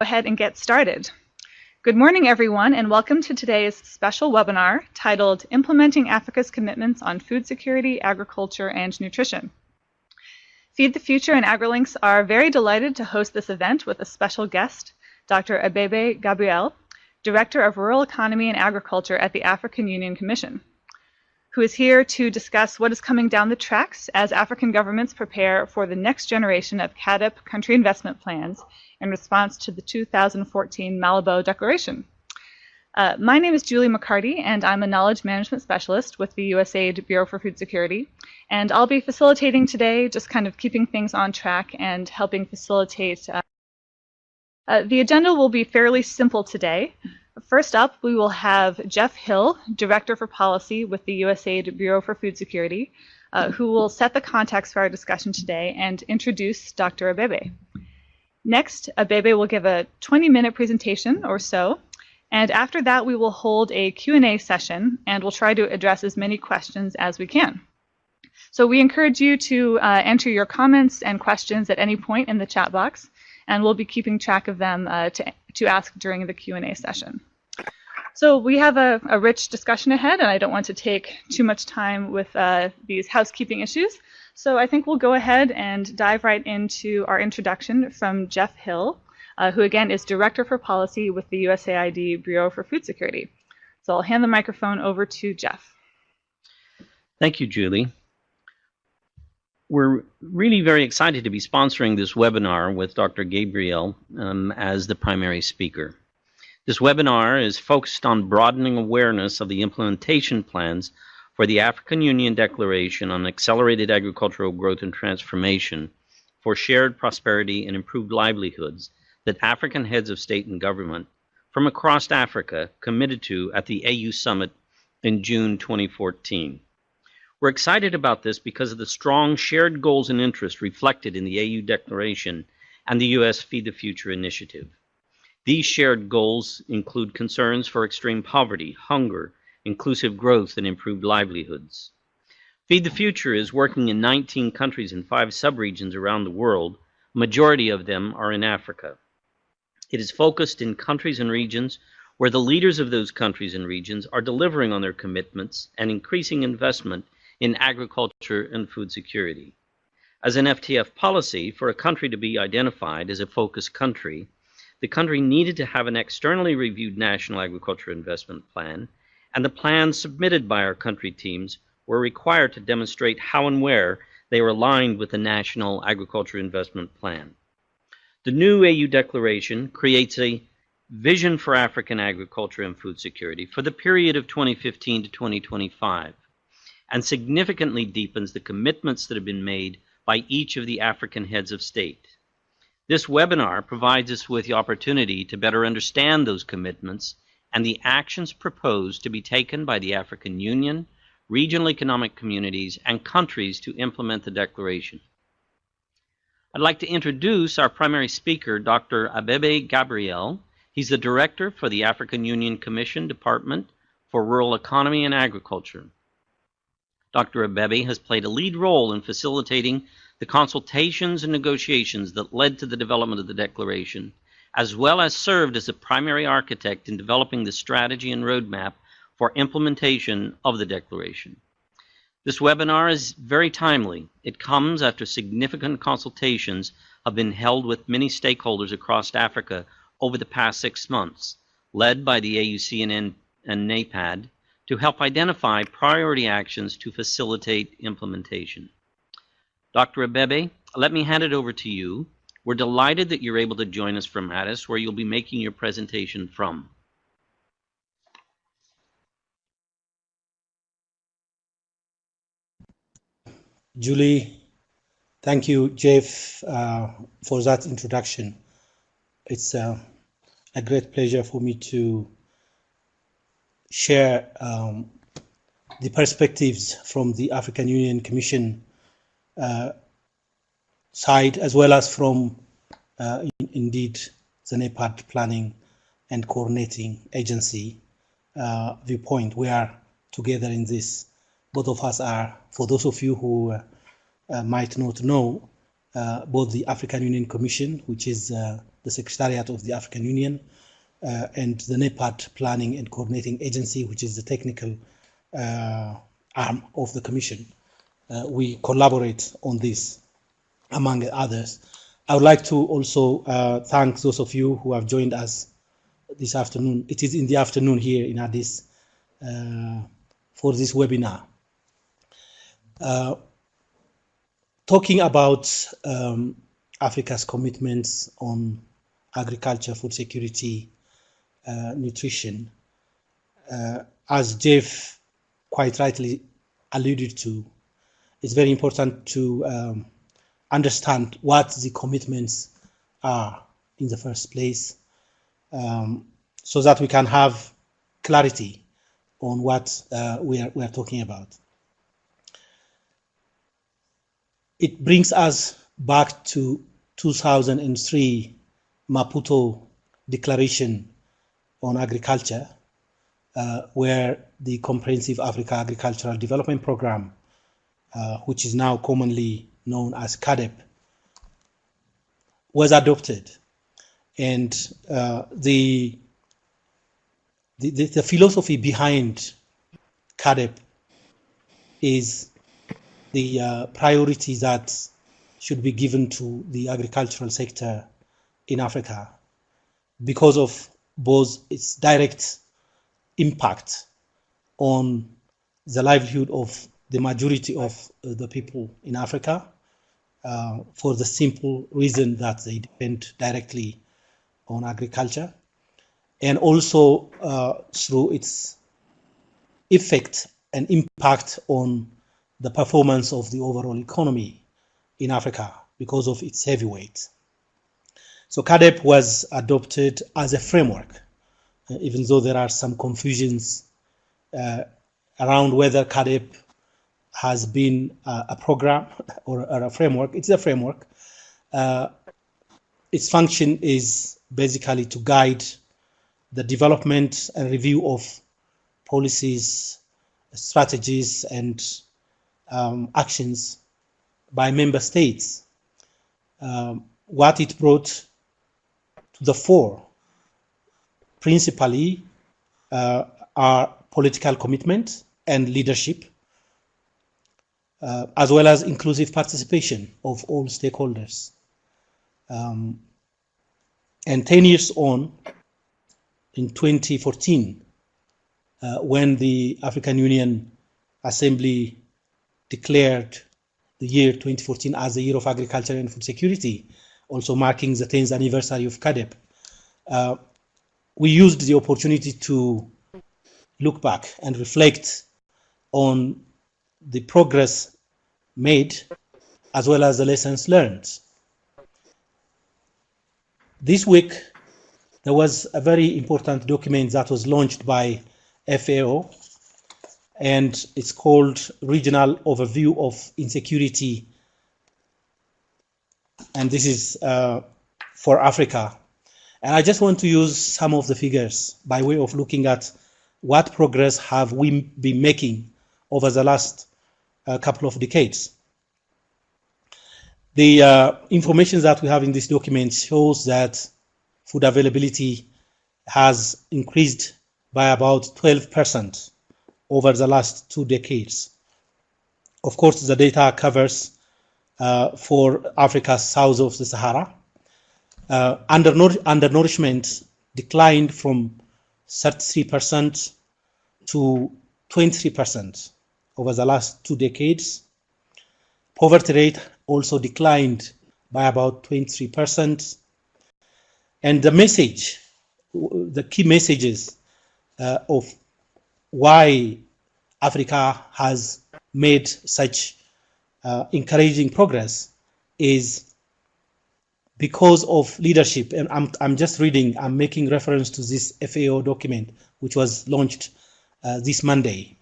Go ahead and get started. Good morning, everyone, and welcome to today's special webinar titled Implementing Africa's Commitments on Food Security, Agriculture, and Nutrition. Feed the Future and AgriLinks are very delighted to host this event with a special guest, Dr. Abebe Gabriel, Director of Rural Economy and Agriculture at the African Union Commission, who is here to discuss what is coming down the tracks as African governments prepare for the next generation of CAADP country investment plans in response to the 2014 Malabo Declaration. Uh, my name is Julie MacCartee, and I'm a Knowledge Management Specialist with the USAID Bureau for Food Security. And I'll be facilitating today, just kind of keeping things on track and helping facilitate. Uh, uh, the agenda will be fairly simple today. First up, we will have Jeff Hill, Director for Policy with the USAID Bureau for Food Security, uh, who will set the context for our discussion today and introduce Dr. Abebe. Next, Abebe will give a 20-minute presentation or so, and after that we will hold a Q&A session and we'll try to address as many questions as we can. So we encourage you to uh, enter your comments and questions at any point in the chat box, and we'll be keeping track of them uh, to, to ask during the Q&A session. So we have a, a, rich discussion ahead, and I don't want to take too much time with uh, these housekeeping issues. So I think we'll go ahead and dive right into our introduction from Jeff Hill, uh, who again is Director for Policy with the USAID Bureau for Food Security. So I'll hand the microphone over to Jeff. Thank you, Julie. We're really very excited to be sponsoring this webinar with Dr. Gabriel um, as the primary speaker. This webinar is focused on broadening awareness of the implementation plans for the African Union Declaration on Accelerated Agricultural Growth and Transformation for Shared Prosperity and Improved Livelihoods that African heads of state and government from across Africa committed to at the AU Summit in June 2014. We're excited about this because of the strong shared goals and interests reflected in the AU Declaration and the U.S. Feed the Future initiative. These shared goals include concerns for extreme poverty, hunger, inclusive growth, and improved livelihoods. Feed the Future is working in 19 countries and five subregions around the world. Majority of them are in Africa. It is focused in countries and regions where the leaders of those countries and regions are delivering on their commitments and increasing investment in agriculture and food security. As an FTF policy, for a country to be identified as a focus country, the country needed to have an externally reviewed national agriculture investment plan and the plans submitted by our country teams were required to demonstrate how and where they were aligned with the National Agriculture Investment Plan. The new AU declaration creates a vision for African agriculture and food security for the period of 2015 to 2025 and significantly deepens the commitments that have been made by each of the African heads of state. This webinar provides us with the opportunity to better understand those commitments and the actions proposed to be taken by the African Union, regional economic communities, and countries to implement the declaration. I'd like to introduce our primary speaker, Dr. Abebe Gabriel. He's the director for the African Union Commission Department for Rural Economy and Agriculture. Dr. Abebe has played a lead role in facilitating the consultations and negotiations that led to the development of the declaration as well as served as a primary architect in developing the strategy and roadmap for implementation of the Declaration. This webinar is very timely. It comes after significant consultations have been held with many stakeholders across Africa over the past six months, led by the AUCN and NEPAD, to help identify priority actions to facilitate implementation. Dr. Abebe, let me hand it over to you we're delighted that you're able to join us from Addis, where you'll be making your presentation from. Julie, thank you, Jeff, uh, for that introduction. It's uh, a great pleasure for me to share um, the perspectives from the African Union Commission side as well as from uh, in, indeed the NEPAD planning and coordinating agency uh, viewpoint. We are together in this. Both of us are, for those of you who uh, might not know, uh, both the African Union Commission, which is uh, the the Secretariat of the African Union, uh, and the NEPAD Planning and Coordinating Agency, which is the technical uh, arm of the Commission. Uh, we collaborate on this, among others. I would like to also uh, thank those of you who have joined us this afternoon. It is in the afternoon here in Addis uh, for this webinar. Talking about um, Africa's commitments on agriculture, food security, uh, nutrition, uh, as Jeff quite rightly alluded to, it's very important to um, understand what the commitments are in the first place um, so that we can have clarity on what uh, we, are, we are talking about. It brings us back to 2003 Maputo Declaration on Agriculture, uh, where the Comprehensive Africa Agricultural Development Program, uh, which is now commonly known as CAADP, was adopted. And uh, the, the, the philosophy behind CAADP is the uh, priority that should be given to the agricultural sector in Africa because of both its direct impact on the livelihood of the majority of uh, the people in Africa uh, for the simple reason that they depend directly on agriculture and also uh, through its effect and impact on the performance of the overall economy in Africa because of its heavy weight. So CAADP was adopted as a framework, uh, even though there are some confusions uh, around whether CAADP has been uh, a program or, or, a framework. It's a framework. Uh, its function is basically to guide the development and review of policies, strategies, and um, actions by member states. Um, what it brought to the fore principally uh, are political commitment and leadership, uh, as well as inclusive participation of all stakeholders. Um, and 10 years on, in 2014, uh, when the African Union Assembly declared the year 2014 as the year of agriculture and food security, also marking the 10th anniversary of CAADP. Uh, we used the opportunity to look back and reflect on the progress made as well as the lessons learned. This week, there was a very important document that was launched by FAO, and it's called Regional Overview of Insecurity. And this is uh, for Africa. And I just want to use some of the figures by way of looking at what progress have we been making over the last uh, couple of decades. The uh, information that we have in this document shows that food availability has increased by about 12 percent over the last two decades. Of course, the data covers uh, for Africa south of the Sahara. Uh, undernourishment declined from 33% to 23% over the last two decades. Poverty rate also declined by about 23%. And the message, the key messages uh, of why Africa has made such uh, encouraging progress is because of leadership. And I'm, I'm just reading, I'm making reference to this FAO document, which was launched uh, this Monday.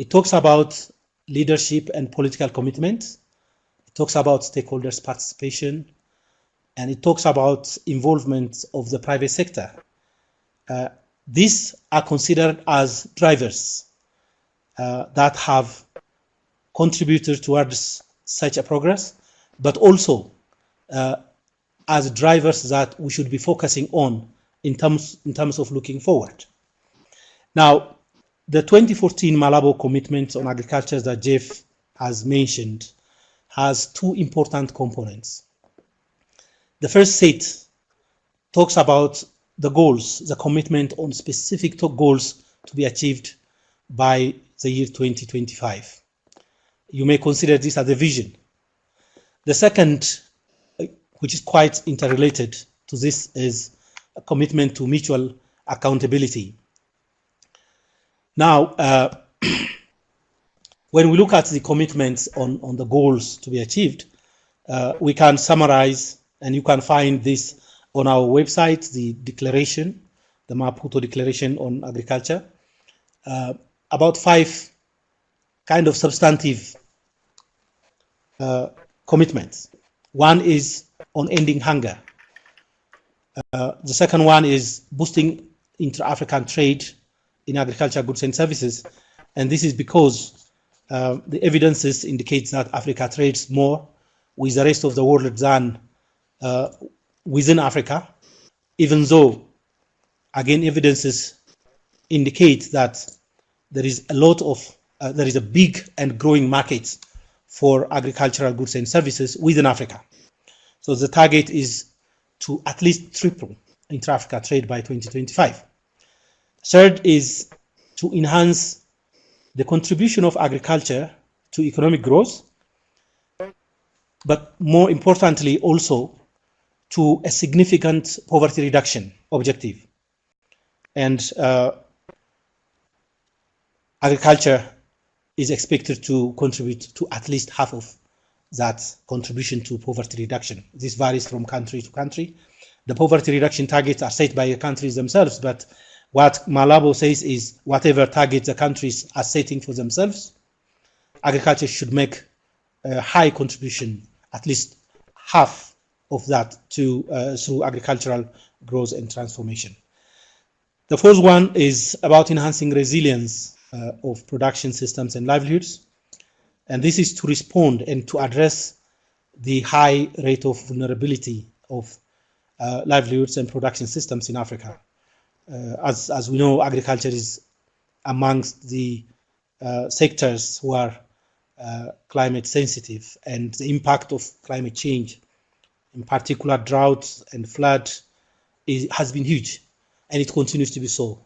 It talks about leadership and political commitment. It talks about stakeholders' participation. And it talks about involvement of the private sector. Uh, these are considered as drivers uh, that have contributed towards such a progress, but also uh, as drivers that we should be focusing on in terms, in terms of looking forward. Now, the 2014 Malabo commitment on agriculture that Jeff has mentioned has two important components. The first set talks about the goals, the commitment on specific goals to be achieved by the year 2025. You may consider this as a vision. The second, which is quite interrelated to this, is a commitment to mutual accountability. Now, uh, when we look at the commitments on, on the goals to be achieved, uh, we can summarize, and you can find this on our website, the declaration, the Maputo Declaration on Agriculture, uh, about five kind of substantive uh, commitments. One is on ending hunger. Uh, the second one is boosting intra-African trade in agriculture goods and services. And this is because uh, the evidences indicates that Africa trades more with the rest of the world than uh, within Africa, even though, again, evidences indicate that there is a lot of, uh, there is a big and growing market for agricultural goods and services within Africa. So the target is to at least triple intra-Africa trade by 2025. Third is to enhance the contribution of agriculture to economic growth, but more importantly also to a significant poverty reduction objective. And uh, agriculture is expected to contribute to at least half of that contribution to poverty reduction. This varies from country to country. The poverty reduction targets are set by the countries themselves, but what Malabo says is whatever targets the countries are setting for themselves, agriculture should make a high contribution, at least half of that to uh, through agricultural growth and transformation. The fourth one is about enhancing resilience uh, of production systems and livelihoods. And this is to respond and to address the high rate of vulnerability of uh, livelihoods and production systems in Africa. Uh, as, as we know, agriculture is amongst the uh, sectors who are uh, climate sensitive and the impact of climate change, in particular drought and flood, is, has been huge and it continues to be so.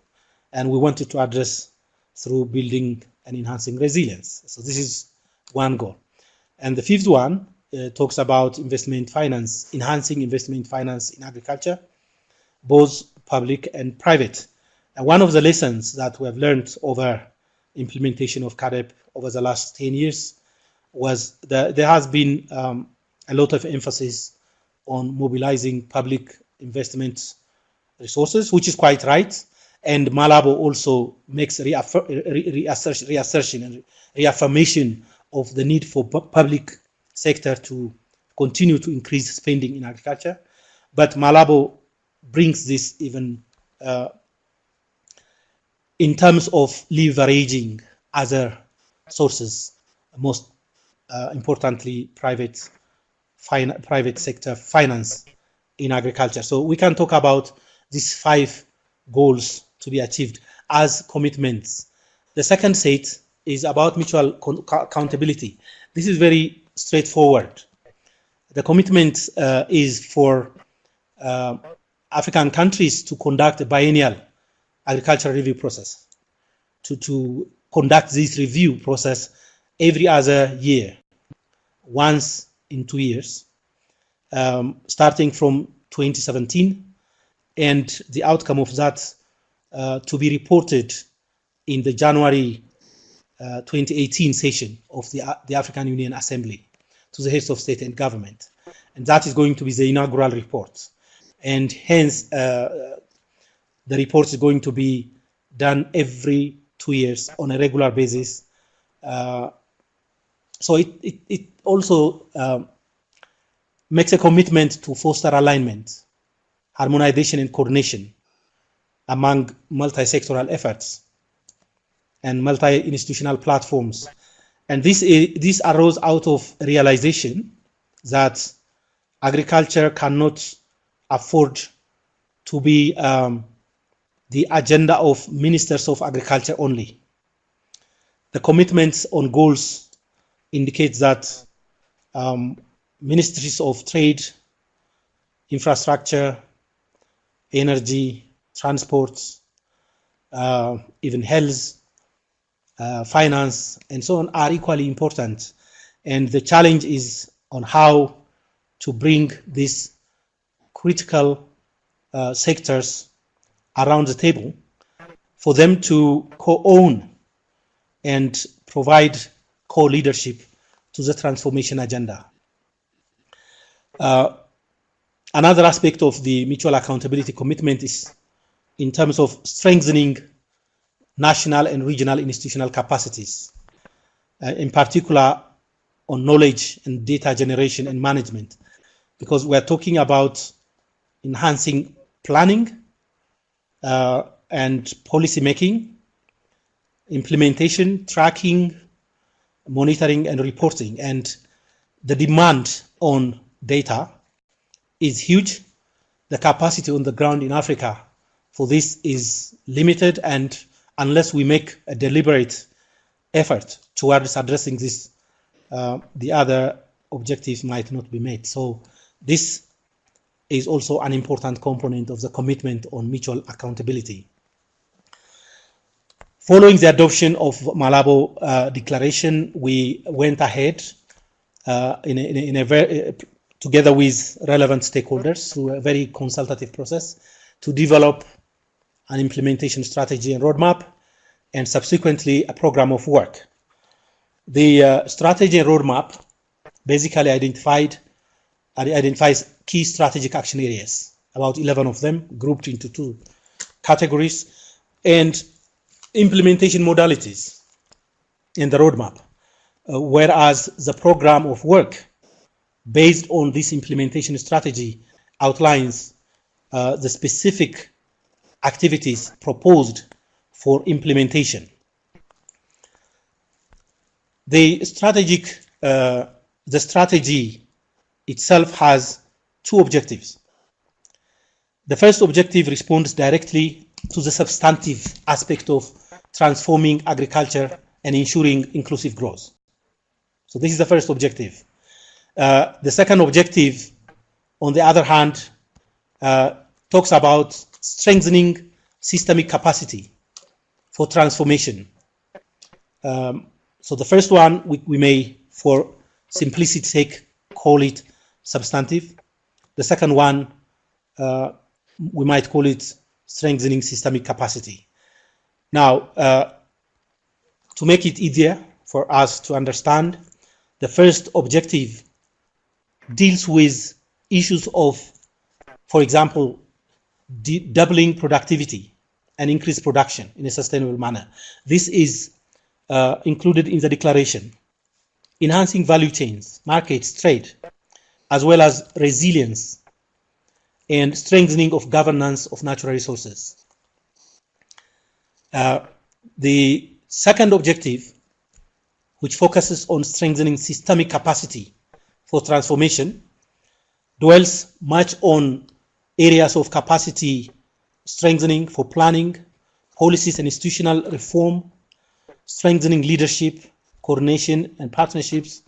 And we wanted to address through building and enhancing resilience. So this is one goal. And the fifth one uh, talks about investment finance, enhancing investment finance in agriculture, both public and private. And one of the lessons that we have learned over implementation of CAADP over the last 10 years was that there has been um, a lot of emphasis on mobilizing public investment resources, which is quite right. And Malabo also makes reassertion, reassertion and reaffirmation of the need for public sector to continue to increase spending in agriculture. But Malabo brings this even uh, in terms of leveraging other sources, most uh, importantly, private private sector finance in agriculture. So we can talk about these five goals to be achieved as commitments. The second set is about mutual accountability. This is very straightforward. The commitment uh, is for uh, African countries to conduct a biennial agricultural review process, to, to conduct this review process every other year, once in two years, um, starting from 2017, and the outcome of that uh, to be reported in the January uh, 2018 session of the, uh, the African Union Assembly to the heads of state and government. And that is going to be the inaugural report. And hence, uh, the report is going to be done every two years on a regular basis. Uh, so it, it, it also um, makes a commitment to foster alignment, harmonization and coordination among multi-sectoral efforts and multi-institutional platforms. And this, this arose out of realization that agriculture cannot afford to be um, the agenda of ministers of agriculture only. The commitments on goals indicates that um, ministries of trade, infrastructure, energy, transport, uh, even health, uh, finance, and so on are equally important. And the challenge is on how to bring these critical uh, sectors around the table for them to co-own and provide co-leadership to the transformation agenda. Uh, another aspect of the mutual accountability commitment is in terms of strengthening national and regional institutional capacities, uh, in particular on knowledge and data generation and management, because we're talking about enhancing planning uh, and policy making, implementation, tracking, monitoring and reporting. And the demand on data is huge. The capacity on the ground in Africa for this is limited and unless we make a deliberate effort towards addressing this, uh, the other objectives might not be met. So this is also an important component of the commitment on mutual accountability. Following the adoption of Malabo uh, Declaration, we went ahead uh, in, a, in, a, in a very, together with relevant stakeholders through a very consultative process to develop an implementation strategy and roadmap, and subsequently a program of work. The uh, strategy and roadmap basically identified identifies key strategic action areas, about 11 of them grouped into two categories, and implementation modalities in the roadmap, uh, whereas the program of work based on this implementation strategy outlines uh, the specific activities proposed for implementation. The strategic, uh, the strategy itself has two objectives. The first objective responds directly to the substantive aspect of transforming agriculture and ensuring inclusive growth. So this is the first objective. Uh, the second objective, on the other hand, uh, talks about strengthening systemic capacity for transformation. Um, so the first one, we, we may, for simplicity's sake, call it substantive. The second one, uh, we might call it strengthening systemic capacity. Now, uh, to make it easier for us to understand, the first objective deals with issues of, for example, doubling productivity and increased production in a sustainable manner. This is uh, included in the declaration. Enhancing value chains, markets, trade, as well as resilience and strengthening of governance of natural resources. Uh, the second objective, which focuses on strengthening systemic capacity for transformation, dwells much on areas of capacity strengthening for planning, policies and institutional reform, strengthening leadership, coordination and partnerships,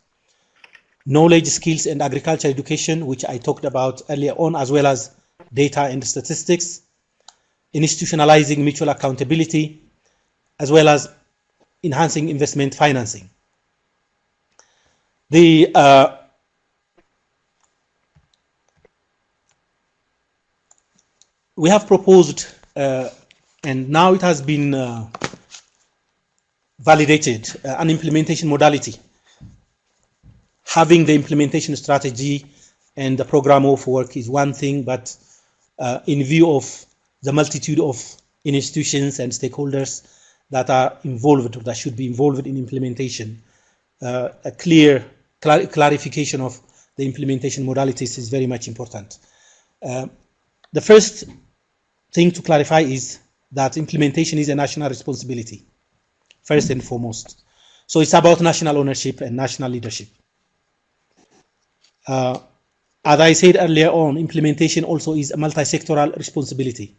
knowledge, skills, and agriculture education, which I talked about earlier on, as well as data and statistics, institutionalizing mutual accountability, as well as enhancing investment financing. The uh, we have proposed, uh, and now it has been uh, validated, uh, an implementation modality. Having the implementation strategy and the program of work is one thing, but uh, in view of the multitude of institutions and stakeholders that are involved, or that should be involved in implementation, uh, a clear clar clarification of the implementation modalities is very much important. Uh, the first thing to clarify is that implementation is a national responsibility, first and foremost. So it's about national ownership and national leadership. Uh, as I said earlier on, implementation also is a multi-sectoral responsibility.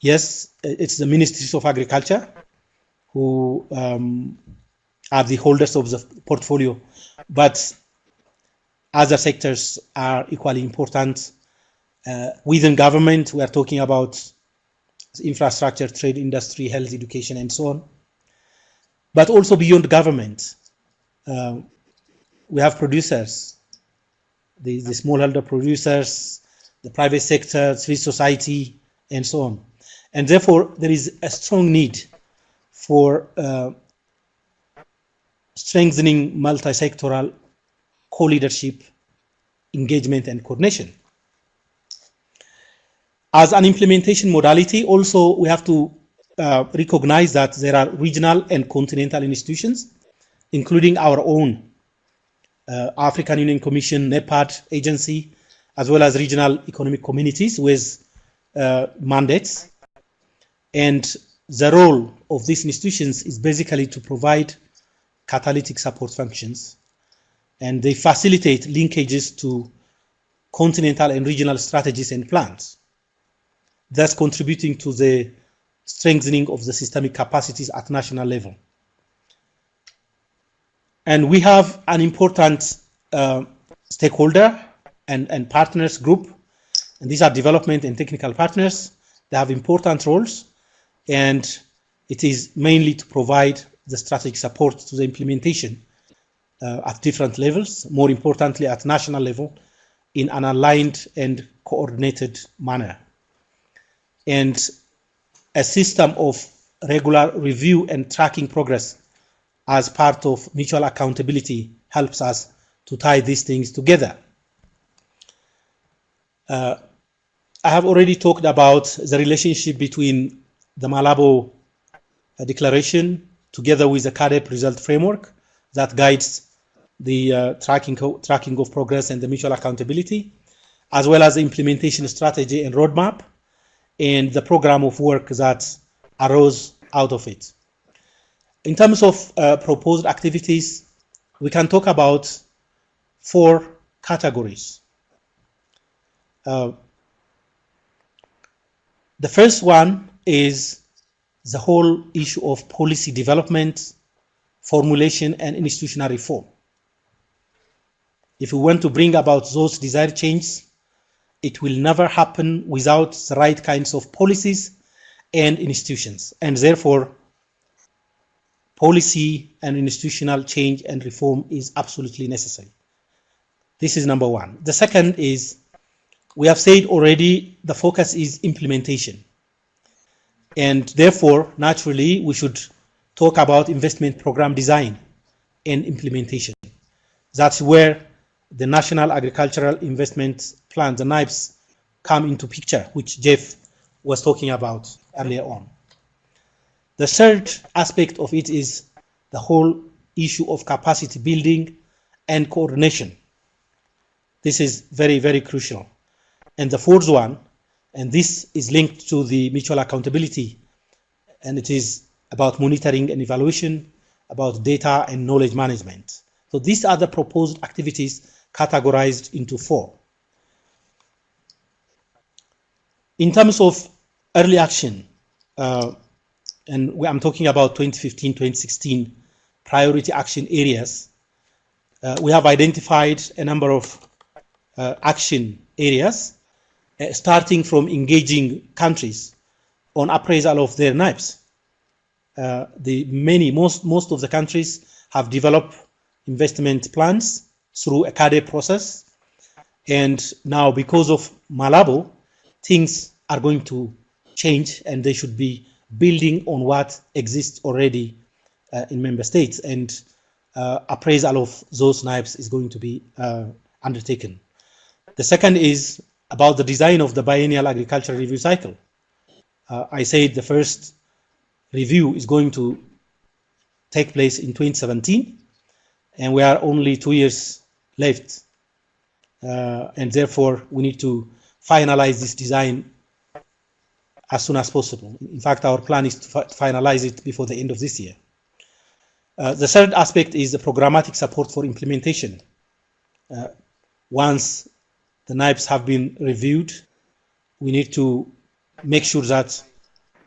Yes, it's the Ministries of Agriculture who um, are the holders of the portfolio, but other sectors are equally important. Uh, within government, we are talking about infrastructure, trade, industry, health, education, and so on. But also beyond government, uh, we have producers, the, the smallholder producers, the private sector, civil society, and so on. And therefore, there is a strong need for uh, strengthening multi-sectoral co-leadership, engagement, and coordination. As an implementation modality, also we have to uh, recognize that there are regional and continental institutions, including our own African Union Commission, NEPAD agency, as well as regional economic communities with uh, mandates. And the role of these institutions is basically to provide catalytic support functions and they facilitate linkages to continental and regional strategies and plans, thus contributing to the strengthening of the systemic capacities at national level. And we have an important uh, stakeholder and, and partners group, and these are development and technical partners. They have important roles, and it is mainly to provide the strategic support to the implementation uh, at different levels, more importantly at national level, in an aligned and coordinated manner. And a system of regular review and tracking progress as part of mutual accountability helps us to tie these things together. Uh, I have already talked about the relationship between the Malabo Declaration together with the CAADP result framework that guides the uh, tracking, tracking of progress and the mutual accountability, as well as the implementation strategy and roadmap, and the program of work that arose out of it. In terms of uh, proposed activities, we can talk about four categories. Uh, the first one is the whole issue of policy development, formulation, and institutional reform. If we want to bring about those desired changes, it will never happen without the right kinds of policies and institutions. And therefore, policy and institutional change and reform is absolutely necessary. This is number one. The second is, we have said already, the focus is implementation. And therefore, naturally, we should talk about investment program design and implementation. That's where the National Agricultural Investment Plan, the NIPS, come into picture, which Jeff was talking about earlier on. The third aspect of it is the whole issue of capacity building and coordination. This is very, very crucial. And the fourth one, and this is linked to the mutual accountability, and it is about monitoring and evaluation, about data and knowledge management. So these are the proposed activities categorized into four. In terms of early action, uh, and I'm talking about 2015-2016 priority action areas, uh, we have identified a number of uh, action areas, uh, starting from engaging countries on appraisal of their NIPS. Uh, the many, most, most of the countries have developed investment plans through a CAADP process. And now because of Malabo, things are going to change and they should be building on what exists already uh, in member states. And uh, appraisal of those NIPS is going to be uh, undertaken. The second is about the design of the biennial agricultural review cycle. Uh, I said the first review is going to take place in 2017, and we are only two years left. Uh, and therefore, we need to finalize this design as soon as possible. In fact, our plan is to fi finalize it before the end of this year. Uh, the third aspect is the programmatic support for implementation. Uh, once the NIPes have been reviewed. We need to make sure that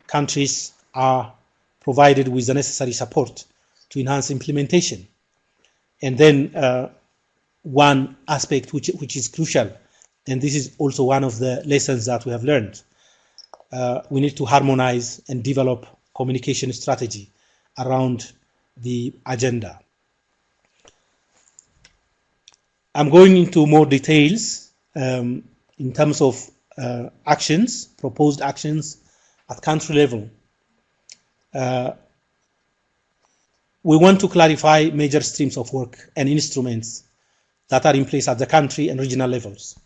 countries are provided with the necessary support to enhance implementation. And then uh, one aspect which, which is crucial, and this is also one of the lessons that we have learned, uh, we need to harmonize and develop communication strategy around the agenda. I'm going into more details um, in terms of uh, actions, proposed actions at country level. Uh, we want to clarify major streams of work and instruments that are in place at the country and regional levels.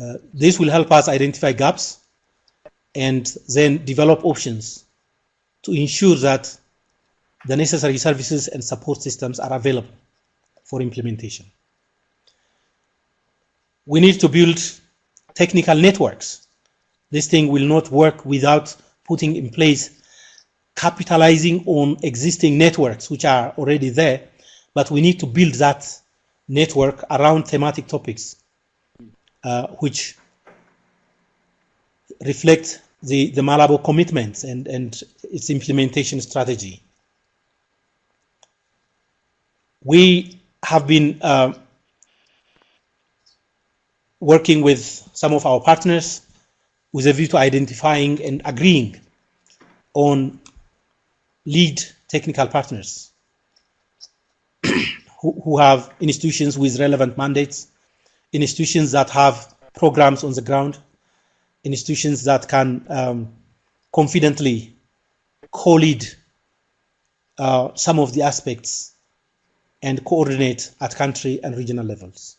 Uh, this will help us identify gaps and then develop options to ensure that the necessary services and support systems are available for implementation we need to build technical networks. This thing will not work without putting in place capitalizing on existing networks which are already there, but we need to build that network around thematic topics uh, which reflect the, the Malabo commitments and, and its implementation strategy. We have been uh, working with some of our partners with a view to identifying and agreeing on lead technical partners who, who have institutions with relevant mandates, institutions that have programs on the ground, institutions that can um, confidently co-lead uh, some of the aspects and coordinate at country and regional levels.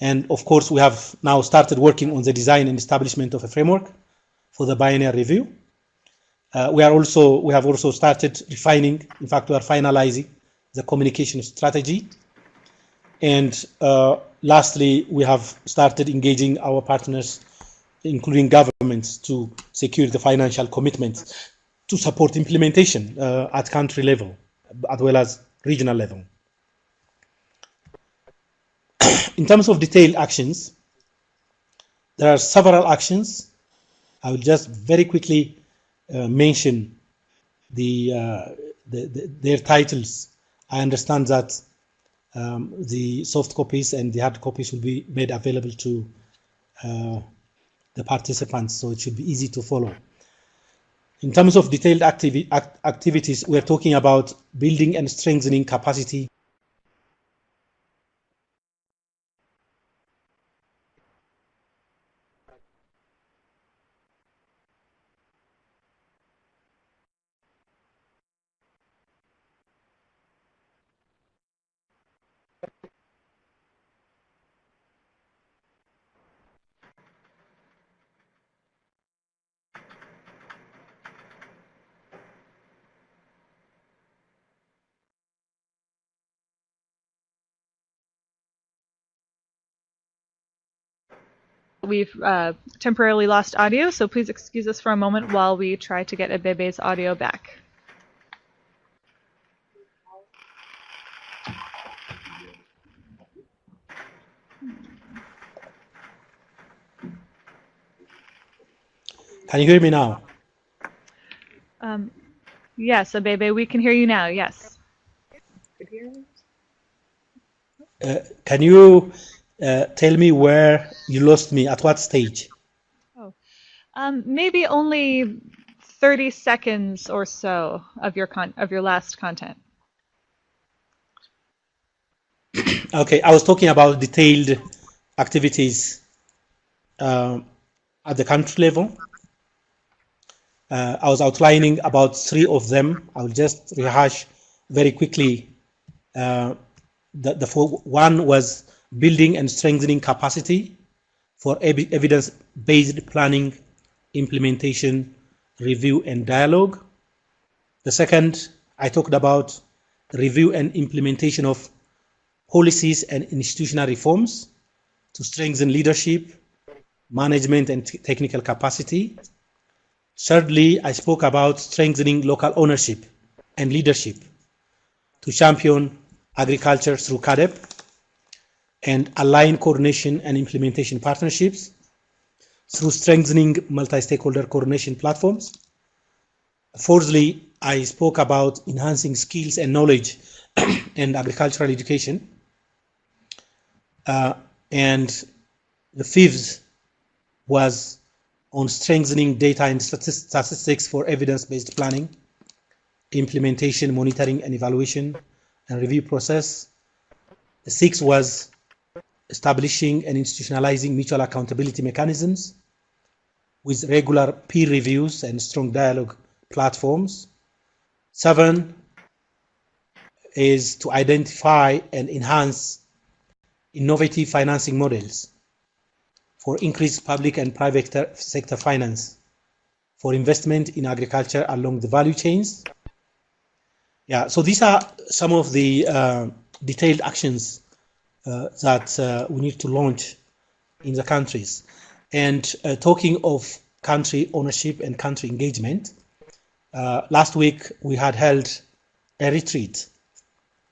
And of course, we have now started working on the design and establishment of a framework for the biennial review. Uh, we are also we have also started refining. In fact, we are finalizing the communication strategy. And uh, lastly, we have started engaging our partners, including governments, to secure the financial commitments to support implementation uh, at country level, as well as regional level. in terms of detailed actions, there are several actions. I will just very quickly uh, mention the, uh, the, the, their titles. I understand that um, the soft copies and the hard copies will be made available to uh, the participants, so it should be easy to follow. In terms of detailed activi act activities, we're talking about building and strengthening capacity We've uh, temporarily lost audio, so please excuse us for a moment while we try to get Abebe's audio back. Can you hear me now? Um, yes, Abebe, we can hear you now, yes. Uh, can you uh, tell me where you lost me, at what stage? Oh, um, maybe only 30 seconds or so of your con of your last content. okay, I was talking about detailed activities uh, at the country level. Uh, I was outlining about three of them. I will just rehash very quickly. Uh, the, the four, one was building and strengthening capacity for evidence-based planning, implementation, review, and dialogue. The second, I talked about review and implementation of policies and institutional reforms to strengthen leadership, management, and technical capacity. Thirdly, I spoke about strengthening local ownership and leadership to champion agriculture through CAADP and align coordination and implementation partnerships through strengthening multi-stakeholder coordination platforms. Fourthly, I spoke about enhancing skills and knowledge and agricultural education. Uh, and the fifth was on strengthening data and statistics for evidence-based planning, implementation, monitoring and evaluation and review process. The sixth was establishing and institutionalizing mutual accountability mechanisms with regular peer reviews and strong dialogue platforms. Seven is to identify and enhance innovative financing models for increased public and private sector finance for investment in agriculture along the value chains. Yeah, so these are some of the uh, detailed actions that uh, we need to launch in the countries. And uh, talking of country ownership and country engagement, last week we had held a retreat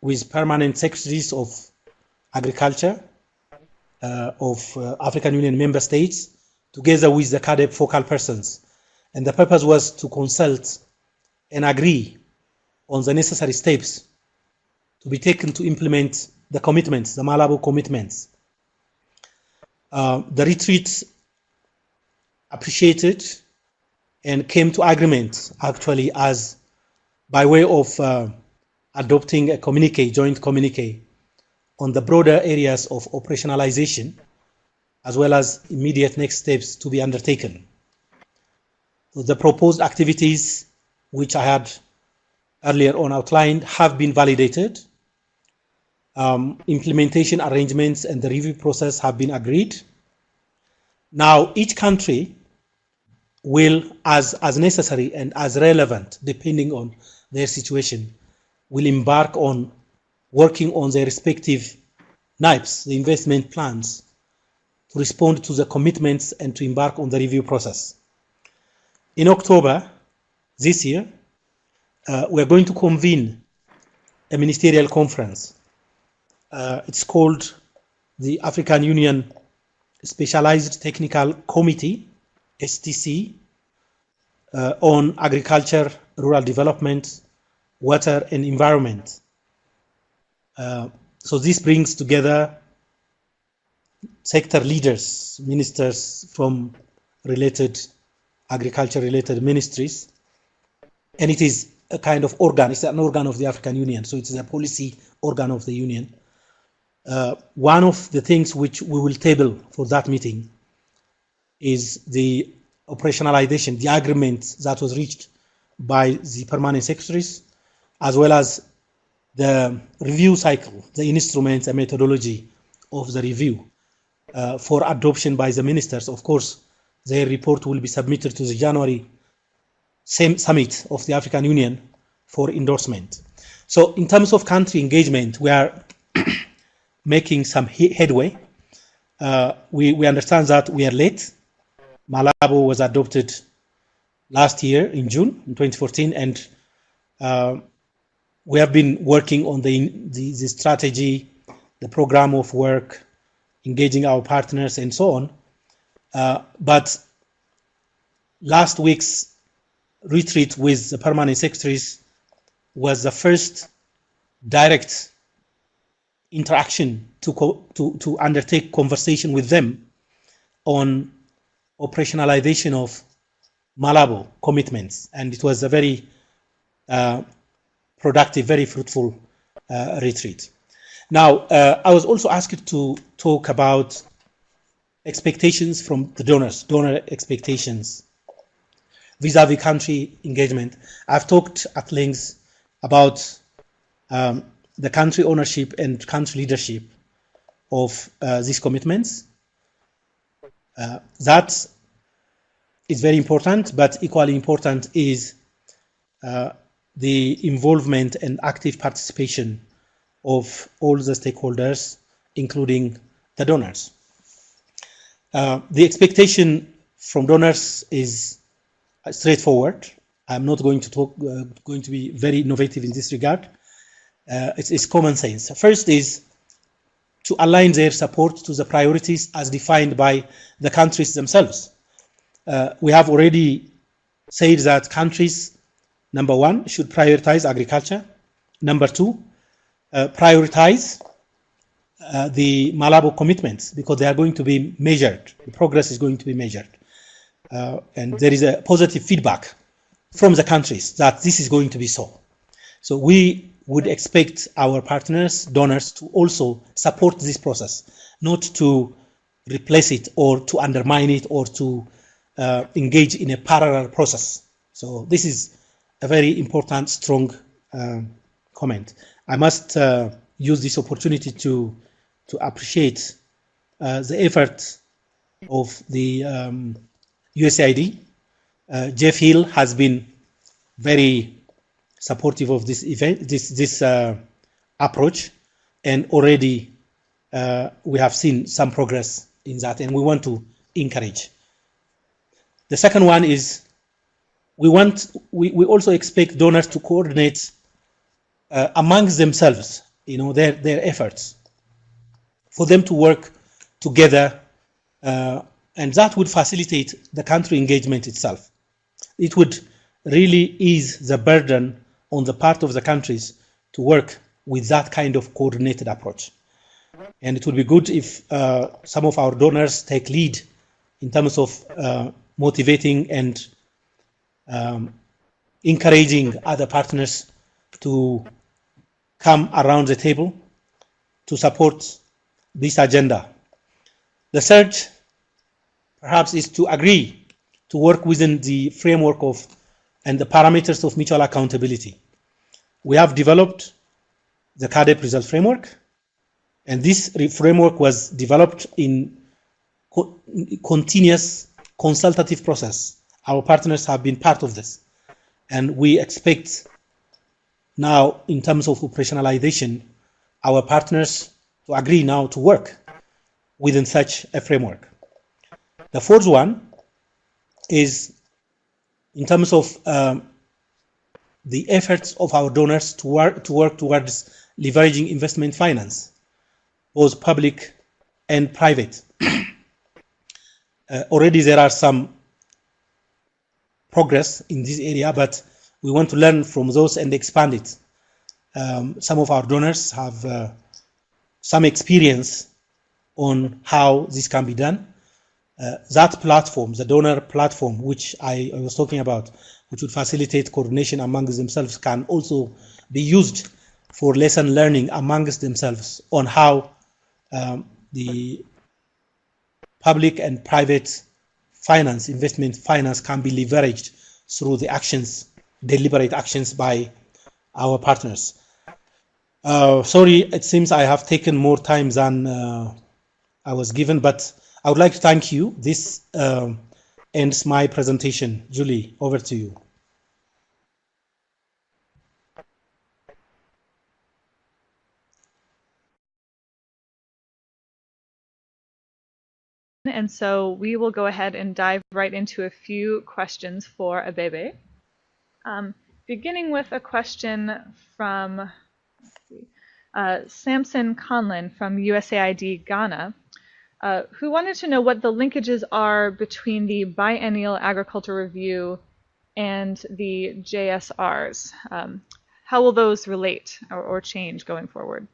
with permanent secretaries of agriculture uh, of uh, African Union member states together with the CAADP focal persons. And the purpose was to consult and agree on the necessary steps to be taken to implement the commitments, the Malabo commitments. Uh, the retreat appreciated and came to agreement actually as by way of uh, adopting a communique, joint communique on the broader areas of operationalization as well as immediate next steps to be undertaken. So the proposed activities which I had earlier on outlined have been validated um, implementation arrangements and the review process have been agreed. Now, each country will, as, as necessary and as relevant, depending on their situation, will embark on working on their respective NAIPs, the investment plans, to respond to the commitments and to embark on the review process. In October this year, uh, we're going to convene a ministerial conference it's called the African Union Specialized Technical Committee, STC, uh, on agriculture, rural development, water and environment. Uh, so this brings together sector leaders, ministers from related agriculture related ministries. And it is a kind of organ, it's an organ of the African Union. So it's a policy organ of the Union. Uh, one of the things which we will table for that meeting is the operationalization, the agreement that was reached by the permanent secretaries, as well as the review cycle, the instruments and methodology of the review uh, for adoption by the ministers. Of course, their report will be submitted to the January summit of the African Union for endorsement. So in terms of country engagement, we are making some headway. Uh, we, we understand that we are late. Malabo was adopted last year in June in 2014, and uh, we have been working on the, the, the, strategy, the program of work, engaging our partners, and so on. Uh, but last week's retreat with the permanent secretaries was the first direct interaction to, to, to undertake conversation with them on operationalization of Malabo commitments. And it was a very uh, productive, very fruitful uh, retreat. Now, uh, I was also asked to talk about expectations from the donors, donor expectations vis-a-vis -vis country engagement. I've talked at length about um, the country ownership and country leadership of uh, these commitments. Uh, that is very important, but equally important is uh, the involvement and active participation of all the stakeholders, including the donors. Uh, the expectation from donors is straightforward. I'm not going to talk, uh, going to be very innovative in this regard uh, it's, it's, common sense. First is to align their support to the priorities as defined by the countries themselves. Uh, we have already said that countries, number one, should prioritize agriculture. Number two, uh, prioritize uh, the Malabo commitments because they are going to be measured. The progress is going to be measured. Uh, and there is a positive feedback from the countries that this is going to be so. So we would expect our partners, donors, to also support this process, not to replace it or to undermine it or to uh, engage in a parallel process. So this is a very important, strong um, comment. I must uh, use this opportunity to to appreciate uh, the effort of the um, USAID. Uh, Jeff Hill has been very supportive of this event, this this uh, approach, and already uh, we have seen some progress in that, and we want to encourage. The second one is we want we, we also expect donors to coordinate uh, amongst themselves, you know, their their efforts, for them to work together, uh, and that would facilitate the country engagement itself. It would really ease the burden on the part of the countries to work with that kind of coordinated approach. And it would be good if uh, some of our donors take lead in terms of uh, motivating and um, encouraging other partners to come around the table to support this agenda. The third, perhaps, is to agree to work within the framework of and the parameters of mutual accountability. We have developed the CAADP result framework, and this framework was developed in co continuous consultative process. Our partners have been part of this, and we expect now, in terms of operationalization, our partners to agree now to work within such a framework. The fourth one is in terms of um, the efforts of our donors to work, to work towards leveraging investment finance, both public and private. uh, already there are some progress in this area, but we want to learn from those and expand it. Um, some of our donors have uh, some experience on how this can be done. Uh, that platform, the donor platform, which I, I, was talking about, which would facilitate coordination amongst themselves, can also be used for lesson learning amongst themselves on how um, the public and private finance, investment finance can be leveraged through the actions, deliberate actions by our partners. Uh, sorry, it seems I have taken more time than uh, I was given, but I would like to thank you. This um, ends my presentation. Julie, over to you. And so we will go ahead and dive right into a few questions for Abebe. Um, beginning with a question from uh, Samson Conlin from USAID Ghana uh, who wanted to know what the linkages are between the biennial agriculture review and the JSRs. Um, how will those relate or, or change going forward?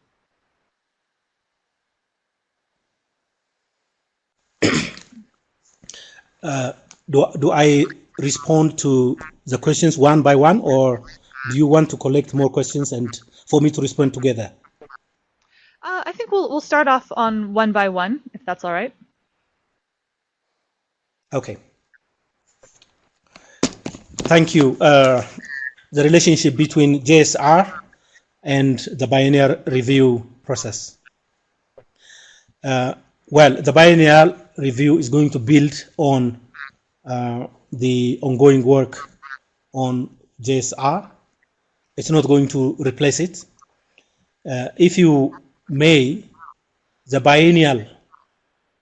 Uh, do, do I respond to the questions one by one or do you want to collect more questions and for me to respond together? Uh, I think we'll we'll start off on one by one, if that's all right. Okay. Thank you. Uh, the relationship between JSR and the biennial review process. Uh, well, the biennial review is going to build on uh, the ongoing work on JSR. It's not going to replace it. Uh, if you may, the biennial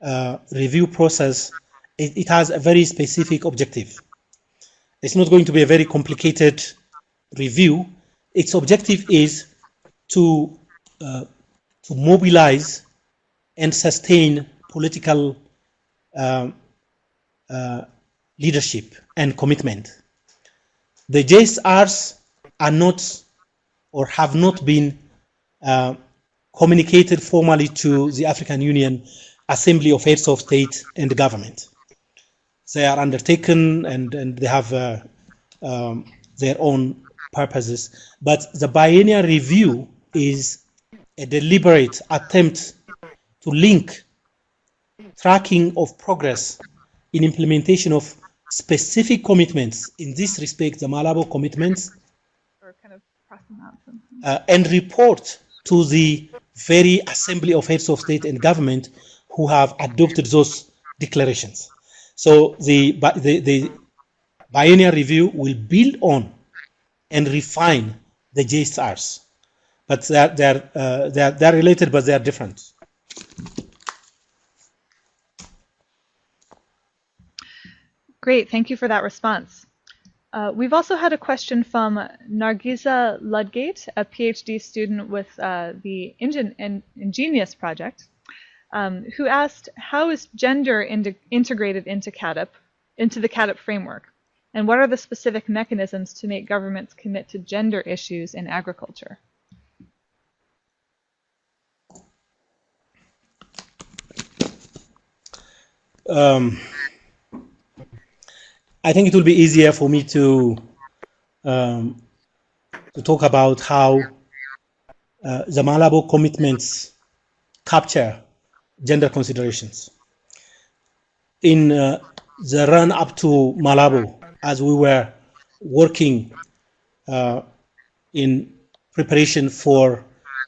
uh, review process, it, it, has a very specific objective. It's not going to be a very complicated review. Its objective is to, uh, to mobilize and sustain political um, uh, leadership and commitment. The JSRs are not or have not been uh, communicated formally to the African Union Assembly of Heads of State and Government. They are undertaken and, and they have uh, um, their own purposes. But the biennial review is a deliberate attempt to link tracking of progress in implementation of specific commitments, in this respect, the Malabo commitments, kind of uh, and report to the very Assembly of Heads of State and Government who have adopted those declarations. So the, the, the biennial review will build on and refine the JSRs. But they're, they're, uh, they're, they're related, but they're different. Great, thank you for that response. Uh, we've also had a question from Nargiza Ludgate, a PhD student with uh, the Ingen INGENAES project, um, who asked, how is gender in integrated into CAADP, into the CAADP framework? And what are the specific mechanisms to make governments commit to gender issues in agriculture? Um, I think it will be easier for me to um, to talk about how uh, the Malabo commitments capture gender considerations. In uh, the run up to Malabo, as we were working uh, in preparation for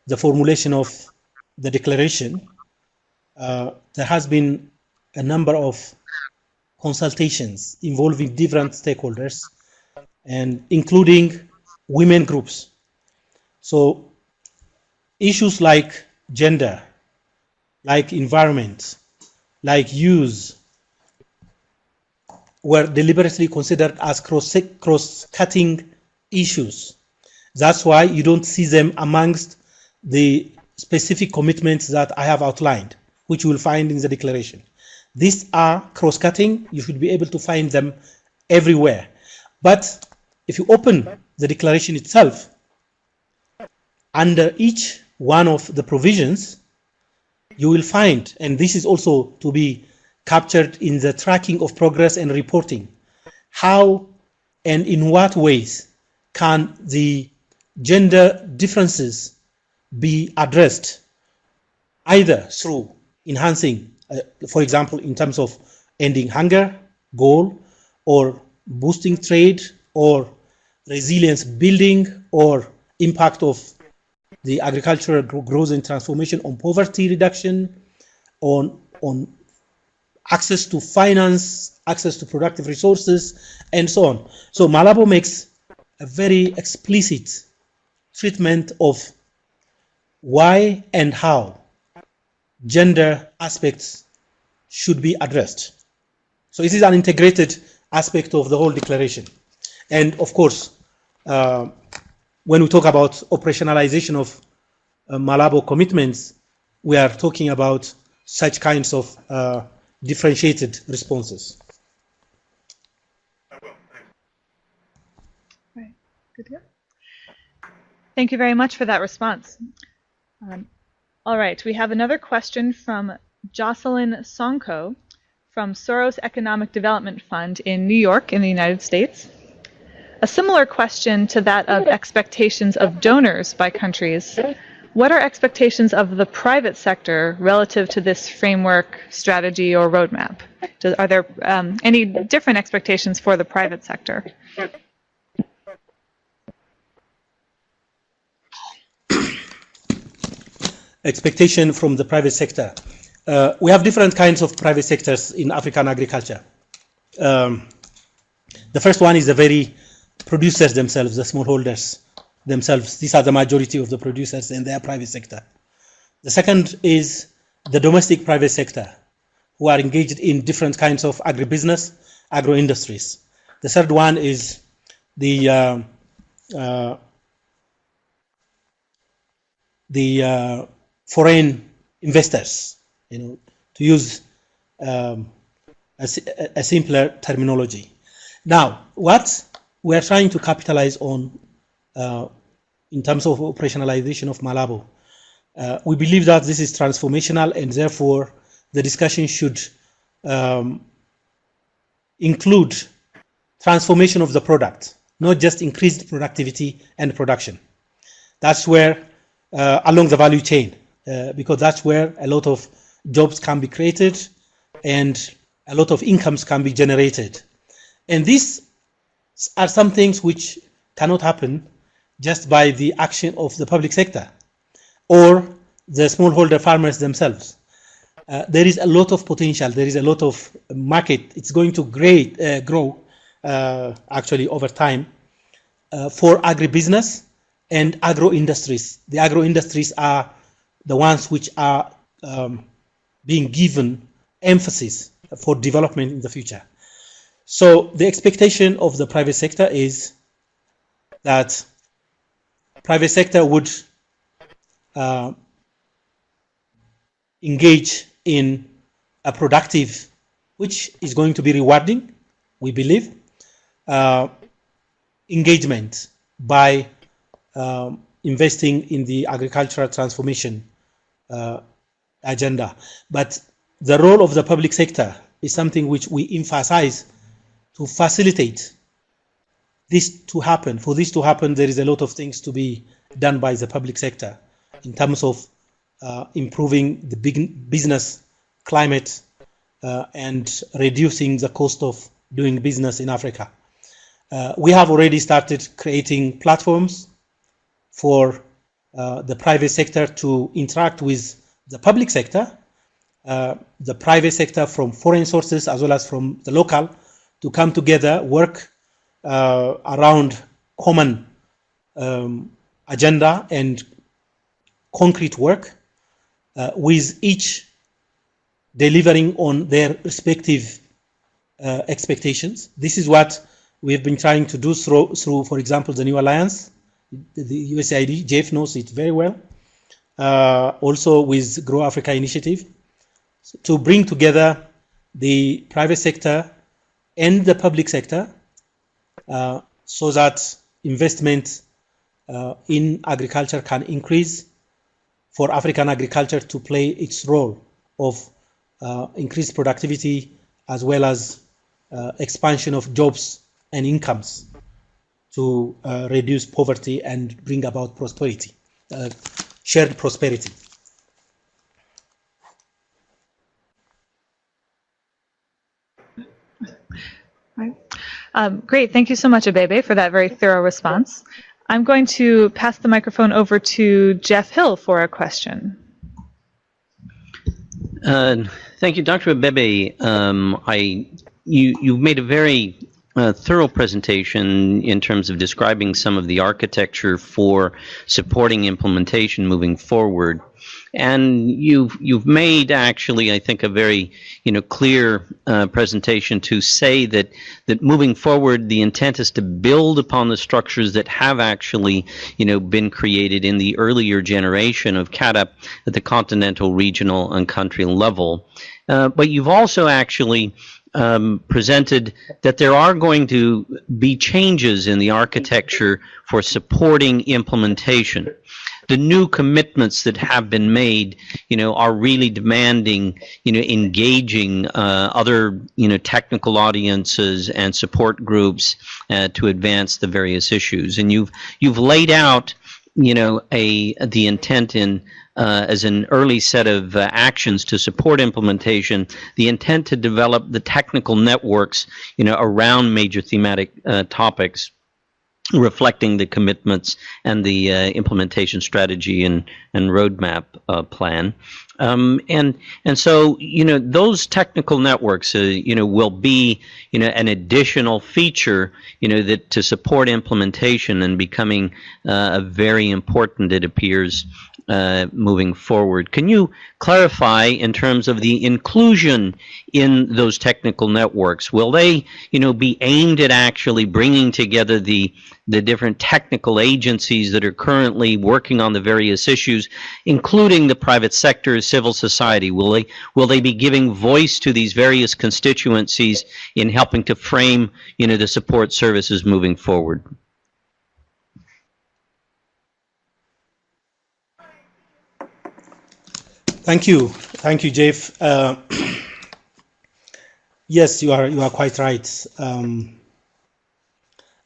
the formulation of the declaration, uh, there has been a number of consultations involving different stakeholders and including women groups. So issues like gender, like environment, like use, were deliberately considered as cross-cutting issues. That's why you don't see them amongst the specific commitments that I have outlined, which you will find in the declaration. These are cross-cutting. You should be able to find them everywhere. But if you open the declaration itself, under each one of the provisions, you will find, and this is also to be captured in the tracking of progress and reporting, how and in what ways can the gender differences be addressed either through enhancing Uh, for example, in terms of ending hunger goal or boosting trade or resilience building or impact of the agricultural growth and transformation on poverty reduction, on, on access to finance, access to productive resources, and so on. So Malabo makes a very explicit treatment of why and how gender aspects should be addressed. So this is an integrated aspect of the whole declaration. And of course, uh, when we talk about operationalization of uh, Malabo commitments, we are talking about such kinds of uh, differentiated responses. Right. Good. Thank you very much for that response. Um, all right, we have another question from Jocelyn Sonko from Soros Economic Development Fund in New York in the United States. A similar question to that of expectations of donors by countries. What are expectations of the private sector relative to this framework, strategy, or roadmap? are there um, any different expectations for the private sector? Expectation from the private sector. Uh, we have different kinds of private sectors in African agriculture. Um, the first one is the very producers themselves, the smallholders themselves. These are the majority of the producers in their private sector. The second is the domestic private sector, who are engaged in different kinds of agribusiness, agro industries. The third one is the uh, uh, the uh, foreign investors you know, to use um, a, a, simpler terminology. Now, what we are trying to capitalize on uh, in terms of operationalization of Malabo, uh, we believe that this is transformational and therefore the discussion should um, include transformation of the product, not just increased productivity and production. That's where, uh, along the value chain, uh, because that's where a lot of jobs can be created and a lot of incomes can be generated. And these are some things which cannot happen just by the action of the public sector or the smallholder farmers themselves. Uh, there is a lot of potential. There is a lot of market. It's going to great, uh, grow uh, actually over time uh, for agribusiness and agro industries. The agro industries are the ones which are um, being given emphasis for development in the future. So the expectation of the private sector is that private sector would uh, engage in a productive, which is going to be rewarding, we believe, uh, engagement by um, investing in the agricultural transformation uh, agenda. But the role of the public sector is something which we emphasize to facilitate this to happen. For this to happen, there is a lot of things to be done by the public sector in terms of uh, improving the big business climate uh, and reducing the cost of doing business in Africa. Uh, we have already started creating platforms for uh, the private sector to interact with the public sector, uh, the private sector from foreign sources as well as from the local to come together, work uh, around common um, agenda and concrete work uh, with each delivering on their respective uh, expectations. This is what we've been trying to do through, through for example, the New Alliance, the USAID, Jeff knows it very well, uh, also with Grow Africa Initiative, to bring together the private sector and the public sector uh, so that investment uh, in agriculture can increase for African agriculture to play its role of uh, increased productivity as well as uh, expansion of jobs and incomes to uh, reduce poverty and bring about prosperity, uh, shared prosperity. Um, great. Thank you so much, Abebe, for that very thorough response. I'm going to pass the microphone over to Jeff Hill for a question. Uh, thank you, Dr. Abebe. Um, I, you, you've made a very uh, thorough presentation in terms of describing some of the architecture for supporting implementation moving forward and you've you've made actually I think a very you know clear uh, presentation to say that that moving forward the intent is to build upon the structures that have actually you know been created in the earlier generation of CAADP at the continental, regional, and country level. Uh, but you've also actually um, presented that there are going to be changes in the architecture for supporting implementation the new commitments that have been made, you know, are really demanding, you know, engaging uh, other, you know, technical audiences and support groups uh, to advance the various issues. And you've you've laid out, you know, a the intent in uh, as an early set of uh, actions to support implementation, the intent to develop the technical networks, you know, around major thematic uh, topics reflecting the commitments and the uh, implementation strategy and, and roadmap uh, plan. Um, and and so you know those technical networks uh, you know will be you know an additional feature you know that to support implementation and becoming uh, very important it appears uh, moving forward. Can you clarify in terms of the inclusion in those technical networks? Will they, you know, be aimed at actually bringing together the the different technical agencies that are currently working on the various issues, including the private sector, civil society? Will they will they be giving voice to these various constituencies in helping to frame, you know, the support services moving forward? Thank you, thank you, Jeff. Uh, yes, you are you are quite right. Um,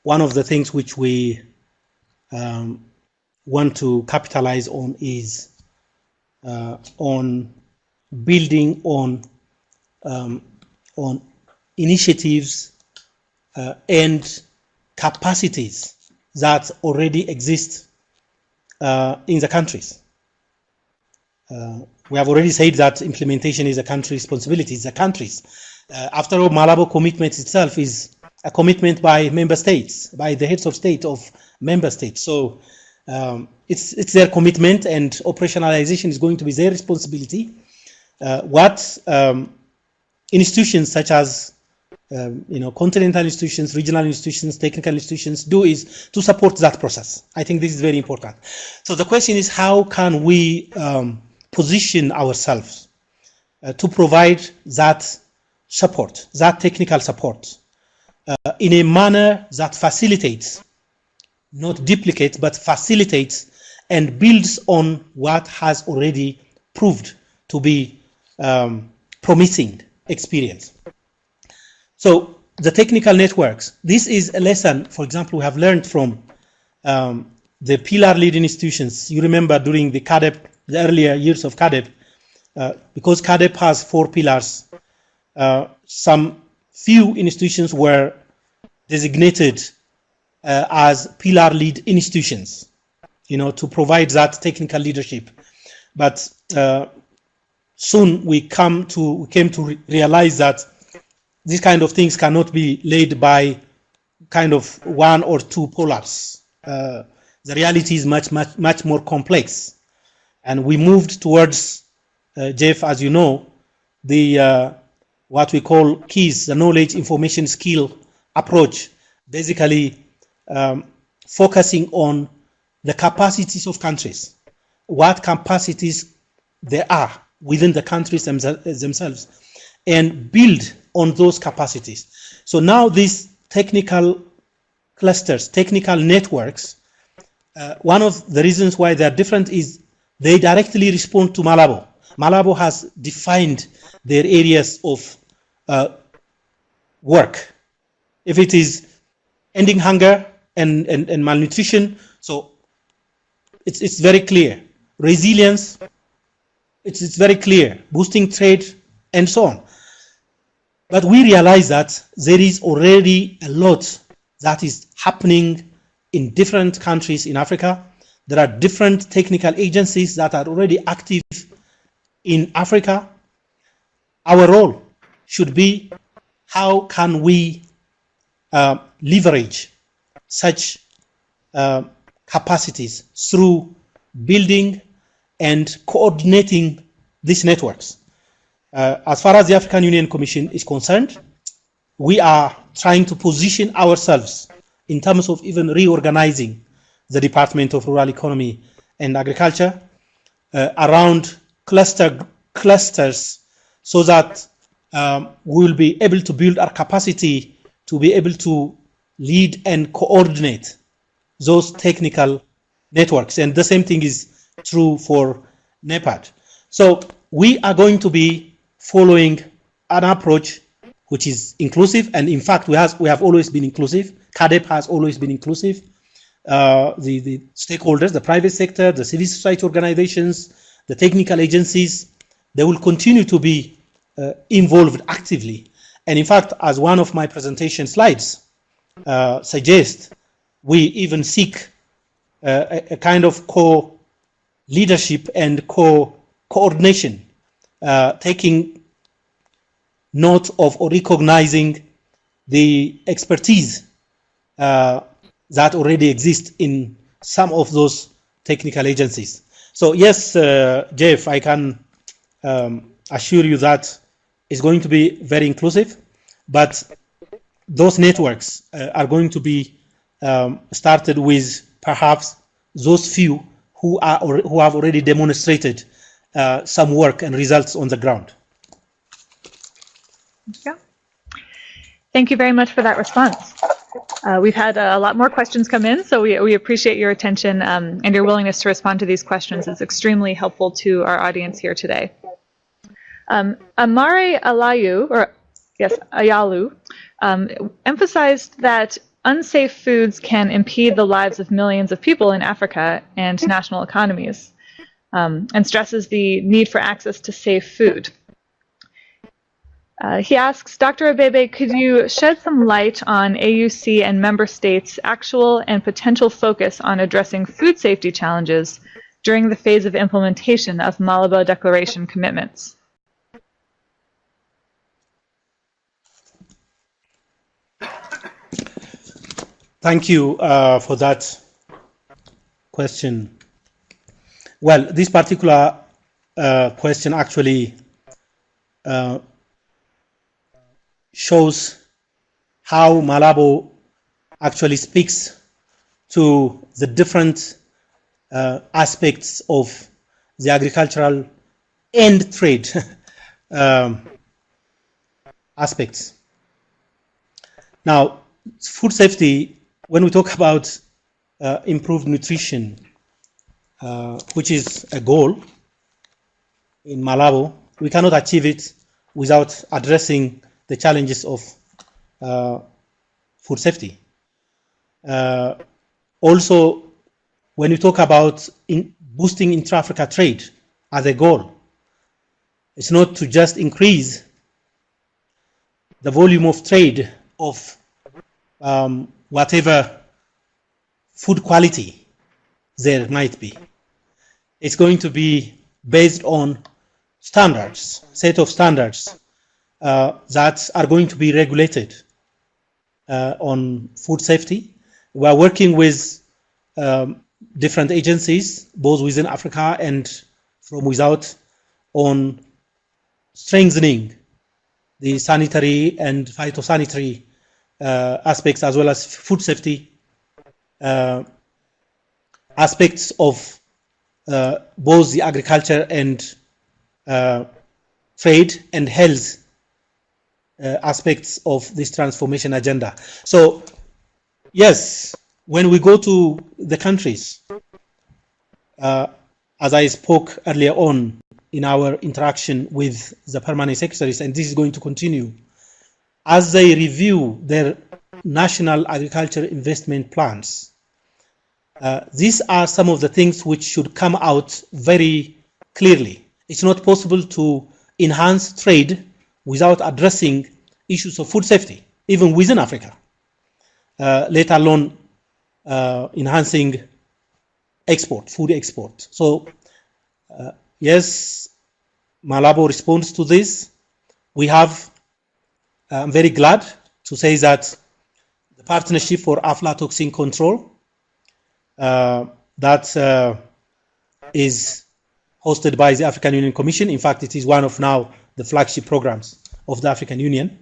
one of the things which we um, want to capitalize on is uh, on building on um, on initiatives uh, and capacities that already exist uh, in the countries. We have already said that implementation is a country responsibility. It's the countries. Uh, after all, Malabo commitment itself is a commitment by member states, by the heads of state of member states. So um, it's it's their commitment, and operationalization is going to be their responsibility. Uh, what um, institutions such as um, you know, continental institutions, regional institutions, technical institutions do is to support that process. I think this is very important. So the question is, how can we um, position ourselves uh, to provide that support, that technical support, uh, in a manner that facilitates, not duplicates, but facilitates and builds on what has already proved to be um, promising experience. So the technical networks, this is a lesson, for example, we have learned from um, the pillar leading institutions. You remember during the CAADP the earlier years of CAADP, uh, because CAADP has four pillars, uh, some few institutions were designated uh, as pillar lead institutions, you know, to provide that technical leadership. But uh, soon we come to we came to re realize that these kind of things cannot be laid by kind of one or two polars. Uh, the reality is much, much, much more complex. And we moved towards, uh, Jeff, as you know, the uh, what we call keys, the knowledge information skill approach, basically um, focusing on the capacities of countries, what capacities there are within the countries themselves, and build on those capacities. So now these technical clusters, technical networks, uh, one of the reasons why they're different is they directly respond to Malabo. Malabo has defined their areas of uh, work. If it is ending hunger and, and, and malnutrition, so it's, it's very clear. Resilience, it's, it's very clear. Boosting trade, and so on. But we realize that there is already a lot that is happening in different countries in Africa there are different technical agencies that are already active in Africa. Our role should be how can we uh, leverage such uh, capacities through building and coordinating these networks. Uh, as far as the African Union Commission is concerned, we are trying to position ourselves in terms of even reorganizing the Department of Rural Economy and Agriculture uh, around cluster clusters so that um, we will be able to build our capacity to be able to lead and coordinate those technical networks. And the same thing is true for NEPAD. So we are going to be following an approach which is inclusive. And in fact, we, has, we have always been inclusive. CAADP has always been inclusive uh, the, the stakeholders, the private sector, the civil society organizations, the technical agencies, they will continue to be uh, involved actively. And in fact, as one of my presentation slides uh, suggests, we even seek uh, a, a, kind of co-leadership and co-coordination, uh, taking note of or recognizing the expertise uh, that already exist in some of those technical agencies. So yes, uh, Jeff, I can um, assure you that it's going to be very inclusive, but those networks uh, are going to be um, started with perhaps those few who are who have already demonstrated uh, some work and results on the ground. Yeah. Thank you very much for that response. Uh, we've had a lot more questions come in, so we, we appreciate your attention um, and your willingness to respond to these questions. It's extremely helpful to our audience here today. Um, Amare Alayu, or yes, Ayalu, um, emphasized that unsafe foods can impede the lives of millions of people in Africa and national economies, um, and stresses the need for access to safe food. Uh, he asks, Dr. Abebe, could you shed some light on AUC and member states' actual and potential focus on addressing food safety challenges during the phase of implementation of Malabo Declaration commitments? Thank you uh, for that question. Well, this particular uh, question actually uh, shows how Malabo actually speaks to the different uh, aspects of the agricultural and trade um, aspects. Now, food safety, when we talk about uh, improved nutrition, uh, which is a goal in Malabo, we cannot achieve it without addressing the challenges of uh, food safety. Uh, also, when you talk about in boosting intra-Africa trade as a goal, it's not to just increase the volume of trade of um, whatever food quality there might be. It's going to be based on standards, set of standards that are going to be regulated uh, on food safety. We are working with um, different agencies, both within Africa and from without, on strengthening the sanitary and phytosanitary uh, aspects as well as food safety uh, aspects of uh, both the agriculture and uh, trade and health uh, aspects of this transformation agenda. So, yes, when we go to the countries, uh, as I spoke earlier on in our interaction with the permanent secretaries, and this is going to continue, as they review their national agriculture investment plans, uh, these are some of the things which should come out very clearly. It's not possible to enhance trade without addressing issues of food safety, even within Africa, uh, let alone uh, enhancing export, food export. So, uh, yes, Malabo responds to this. We have, uh, I'm very glad to say that the Partnership for Aflatoxin Control uh, that uh, is hosted by the African Union Commission. In fact, it is one of now the flagship programs of the African Union,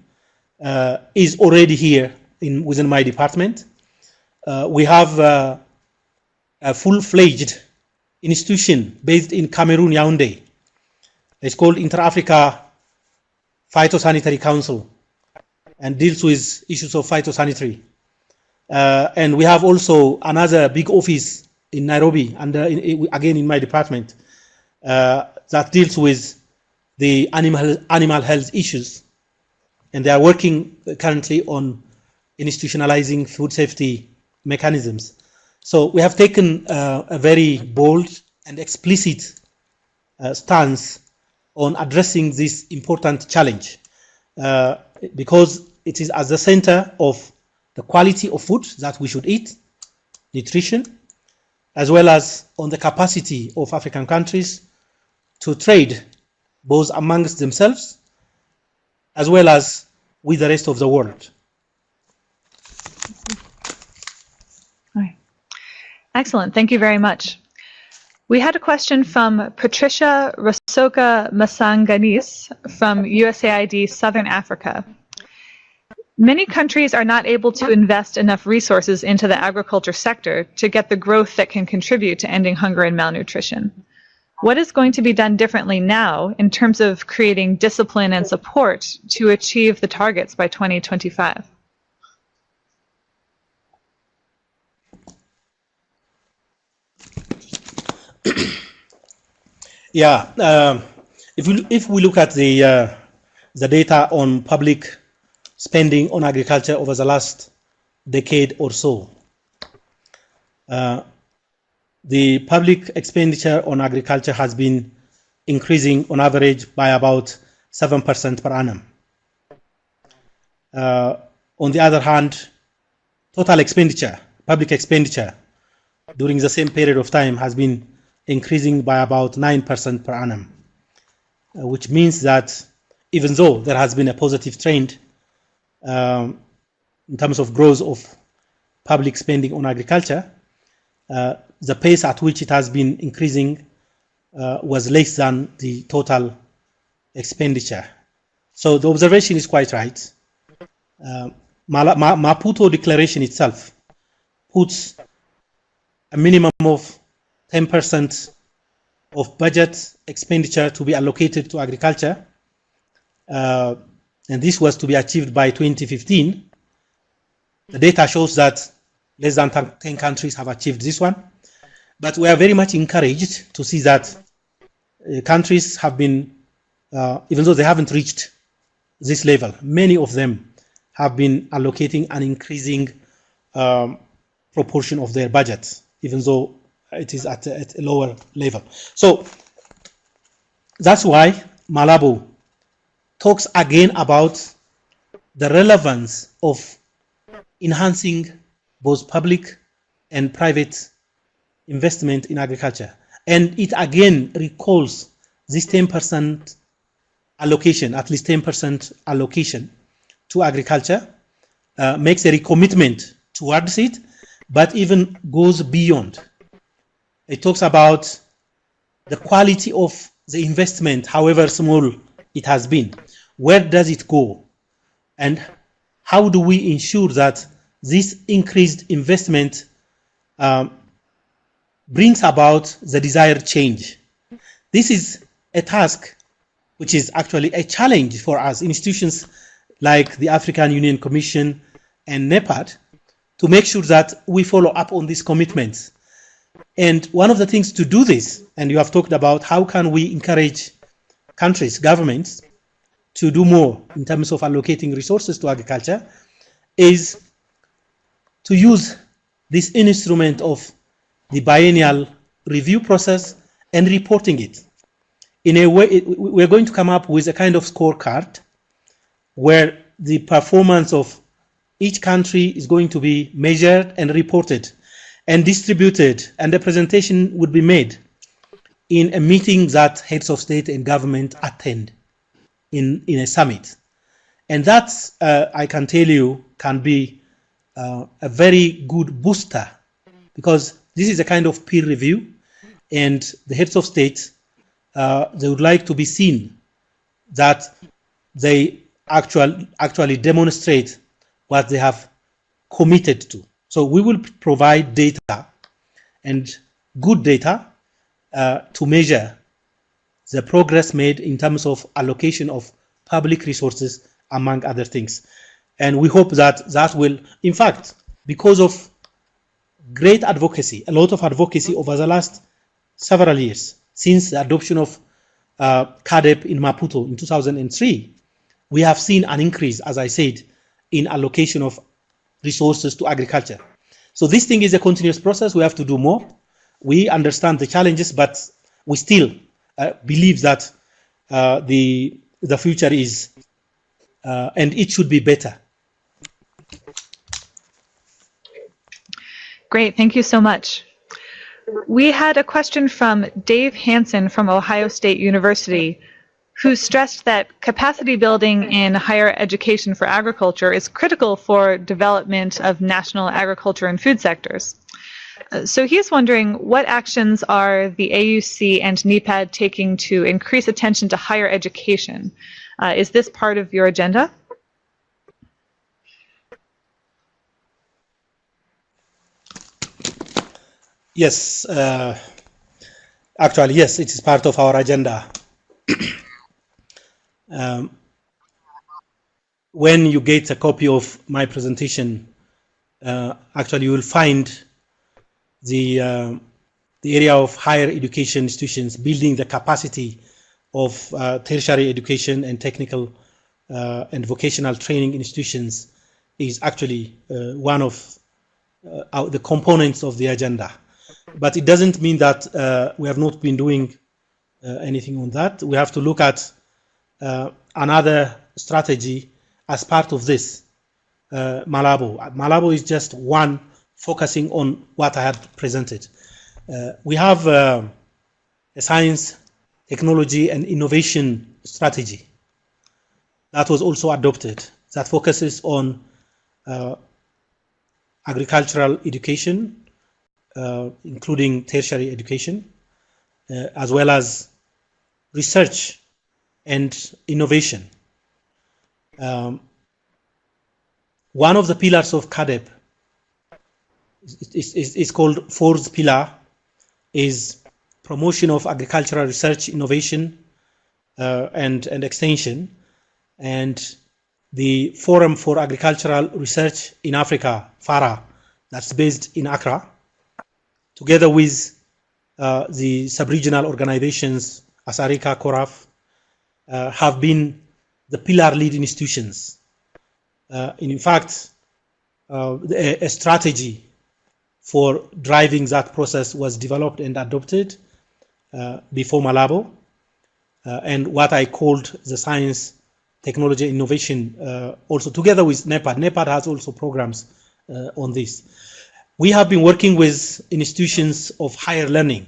uh, is already here in, within my department. Uh, we have uh, a full-fledged institution based in Cameroon, Yaoundé. It's called Inter-Africa Phytosanitary Council and deals with issues of phytosanitary. Uh, and we have also another big office in Nairobi, and in, again in my department, uh, that deals with the animal, animal health issues. And they are working currently on institutionalizing food safety mechanisms. So we have taken uh, a very bold and explicit uh, stance on addressing this important challenge uh, because it is at the center of the quality of food that we should eat, nutrition, as well as on the capacity of African countries to trade both amongst themselves as well as with the rest of the world. Excellent. Thank you very much. We had a question from Patricia Rasoka Masanganis from USAID Southern Africa. Many countries are not able to invest enough resources into the agriculture sector to get the growth that can contribute to ending hunger and malnutrition. What is going to be done differently now in terms of creating discipline and support to achieve the targets by 2025? Yeah, um, if we if we look at the uh, the data on public spending on agriculture over the last decade or so, uh, the public expenditure on agriculture has been increasing on average by about seven percent per annum. Uh, on the other hand, total expenditure, public expenditure, during the same period of time has been increasing by about 9% per annum, uh, which means that even though there has been a positive trend um, in terms of growth of public spending on agriculture, uh, the pace at which it has been increasing uh, was less than the total expenditure. So the observation is quite right. Uh, Maputo Declaration itself puts a minimum of 10% of budget expenditure to be allocated to agriculture. Uh, and this was to be achieved by 2015. The data shows that less than 10 countries have achieved this one. But we are very much encouraged to see that uh, countries have been, uh, even though they haven't reached this level, many of them have been allocating an increasing um, proportion of their budgets, even though it is at at a lower level. So that's why Malabo talks again about the relevance of enhancing both public and private investment in agriculture. And it again recalls this 10% allocation, at least 10% allocation to agriculture, uh, makes a recommitment towards it, but even goes beyond it talks about the quality of the investment, however small it has been. Where does it go? And how do we ensure that this increased investment um, brings about the desired change? This is a task which is actually a challenge for us, institutions like the African Union Commission and NEPAD, to make sure that we follow up on these commitments and one of the things to do this, and you have talked about how can we encourage countries, governments, to do more in terms of allocating resources to agriculture, is to use this instrument of the biennial review process and reporting it. In a way, we're going to come up with a kind of scorecard where the performance of each country is going to be measured and reported and distributed, and the presentation would be made in a meeting that heads of state and government attend in, in a summit. And that, uh, I can tell you, can be uh, a very good booster because this is a kind of peer review and the heads of state, uh, they would like to be seen that they actual, actually demonstrate what they have committed to. So we will provide data and good data uh, to measure the progress made in terms of allocation of public resources, among other things. And we hope that that will, in fact, because of great advocacy, a lot of advocacy over the last several years, since the adoption of uh, CAADP in Maputo in 2003, we have seen an increase, as I said, in allocation of resources to agriculture. So this thing is a continuous process. We have to do more. We understand the challenges, but we still uh, believe that uh, the the future is uh, and it should be better. Great, thank you so much. We had a question from Dave Hansen from Ohio State University who stressed that capacity building in higher education for agriculture is critical for development of national agriculture and food sectors. Uh, So he's wondering what actions are the AUC and NEPAD taking to increase attention to higher education? Uh, is this part of your agenda? Yes, uh, actually, yes, it is part of our agenda. um, when you get a copy of my presentation, uh, actually, you will find the uh, the area of higher education institutions building the capacity of uh, tertiary education and technical uh, and vocational training institutions is actually uh, one of uh, the components of the agenda. But it doesn't mean that uh, we have not been doing uh, anything on that. We have to look at uh, another strategy as part of this. Uh, Malabo. Malabo is just one focusing on what I had presented. Uh, we have uh, a science, technology, and innovation strategy that was also adopted that focuses on agricultural education, including tertiary education, uh, as well as research and innovation. Um, one of the pillars of CAADP is, is, is- is called fourth pillar is promotion of agricultural research, innovation, uh, and, and extension. And the Forum for Agricultural Research in Africa, FARA, that's based in Accra, together with uh, the sub-regional organizations, ASARECA, CORAF, uh, have been the pillar lead institutions. Uh, in fact, uh, a, a strategy for driving that process was developed and adopted uh, before Malabo, uh, and what I called the science, technology, innovation, also together with NEPAD. NEPAD has also programs on this. We have been working with institutions of higher learning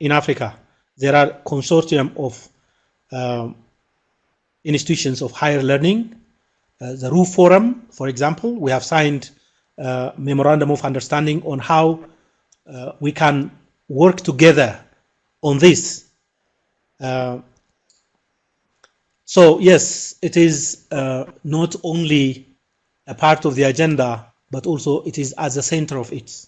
in Africa. There are consortium of um, institutions of higher learning. Uh, the RUFORUM, for example, we have signed uh, memorandum of understanding on how uh, we can work together on this. Uh, so yes, it is uh, not only a part of the agenda, but also it is at the center of it.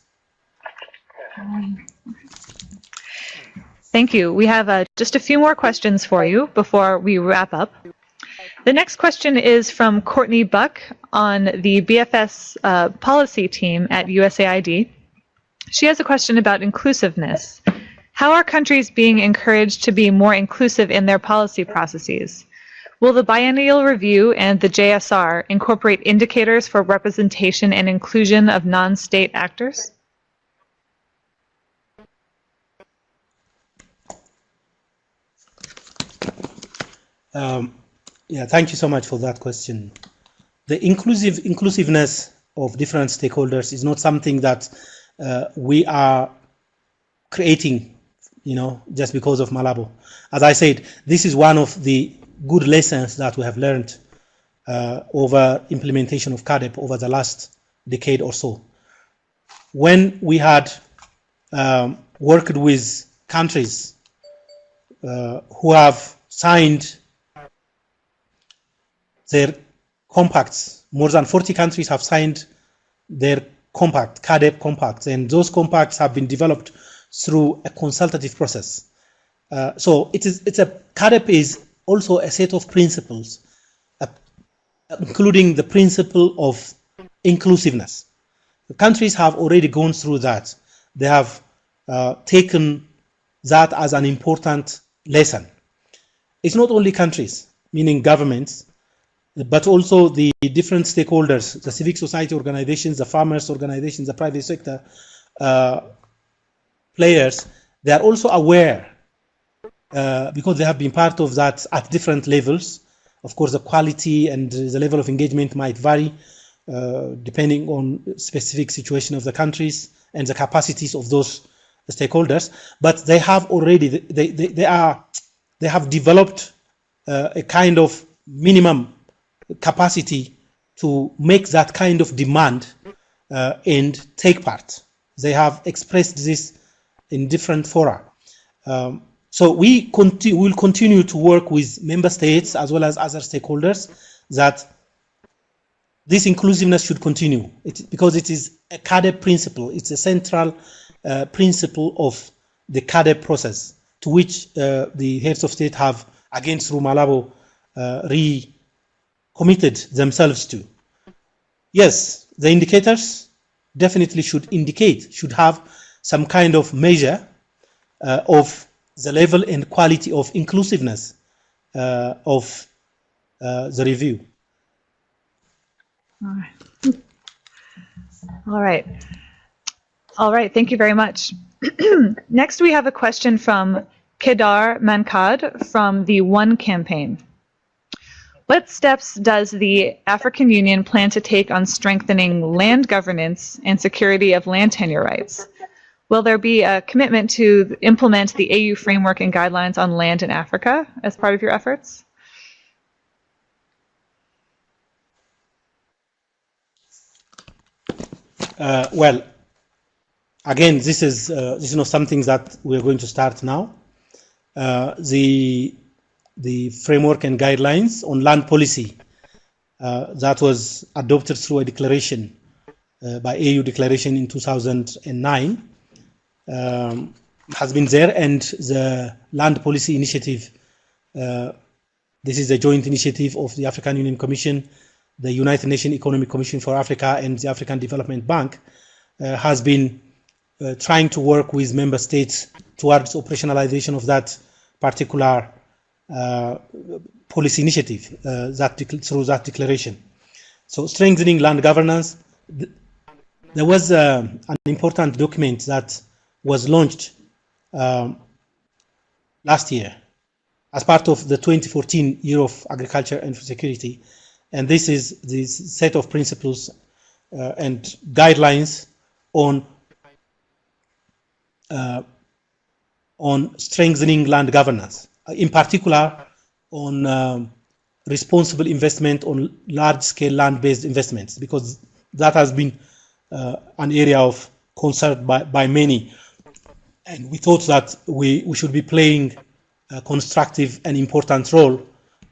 Thank you. We have uh, just a few more questions for you before we wrap up. The next question is from Courtney Buck on the BFS uh, policy team at USAID. She has a question about inclusiveness. How are countries being encouraged to be more inclusive in their policy processes? Will the biennial review and the JSR incorporate indicators for representation and inclusion of non-state actors? Um, yeah, thank you so much for that question. The inclusive inclusiveness of different stakeholders is not something that uh, we are creating, you know, just because of Malabo. As I said, this is one of the good lessons that we have learned uh, over implementation of CAADP over the last decade or so. When we had um, worked with countries uh, who have signed their compacts. More than 40 countries have signed their compact, CAADP compacts, and those compacts have been developed through a consultative process. Uh, so it is, it's a CAADP is also a set of principles, uh, including the principle of inclusiveness. The countries have already gone through that. They have uh, taken that as an important lesson. It's not only countries, meaning governments, but also the different stakeholders, the civic society organizations, the farmers organizations, the private sector uh, players, they are also aware uh, because they have been part of that at different levels. Of course, the quality and the level of engagement might vary uh, depending on specific situation of the countries and the capacities of those stakeholders. But they have already, they, they, they are, they have developed uh, a kind of minimum capacity to make that kind of demand uh, and take part. They have expressed this in different fora. Um, so we conti will continue to work with member states as well as other stakeholders that this inclusiveness should continue it, because it is a CAADP principle. It's a central uh, principle of the CAADP process to which uh, the heads of state have, again through Malabo, uh, recommitted themselves to. Yes, the indicators definitely should indicate, should have some kind of measure uh, of the level and quality of inclusiveness uh, of uh, the review. All right. All right. All right. Thank you very much. Next, we have a question from Kedar Mankad from the One campaign. What steps does the African Union plan to take on strengthening land governance and security of land tenure rights? Will there be a commitment to implement the AU framework and guidelines on land in Africa as part of your efforts? Uh, well, again, this is uh, this is not something that we're going to start now. Uh, the the framework and guidelines on land policy uh, that was adopted through a declaration uh, by AU declaration in 2009 um, has been there, and the land policy initiative. Uh, this is a joint initiative of the African Union Commission, the United Nations Economic Commission for Africa, and the African Development Bank, uh, has been uh, trying to work with member states towards operationalization of that particular uh, policy initiative uh, that through that declaration. So strengthening land governance. Th there was uh, an important document that was launched um, last year as part of the 2014 Year of Agriculture and Food Security. And this is this set of principles uh, and guidelines on uh, on strengthening land governance, in particular on um, responsible investment on large-scale land-based investments, because that has been uh, an area of concern by, by many. And we thought that we, we should be playing a constructive and important role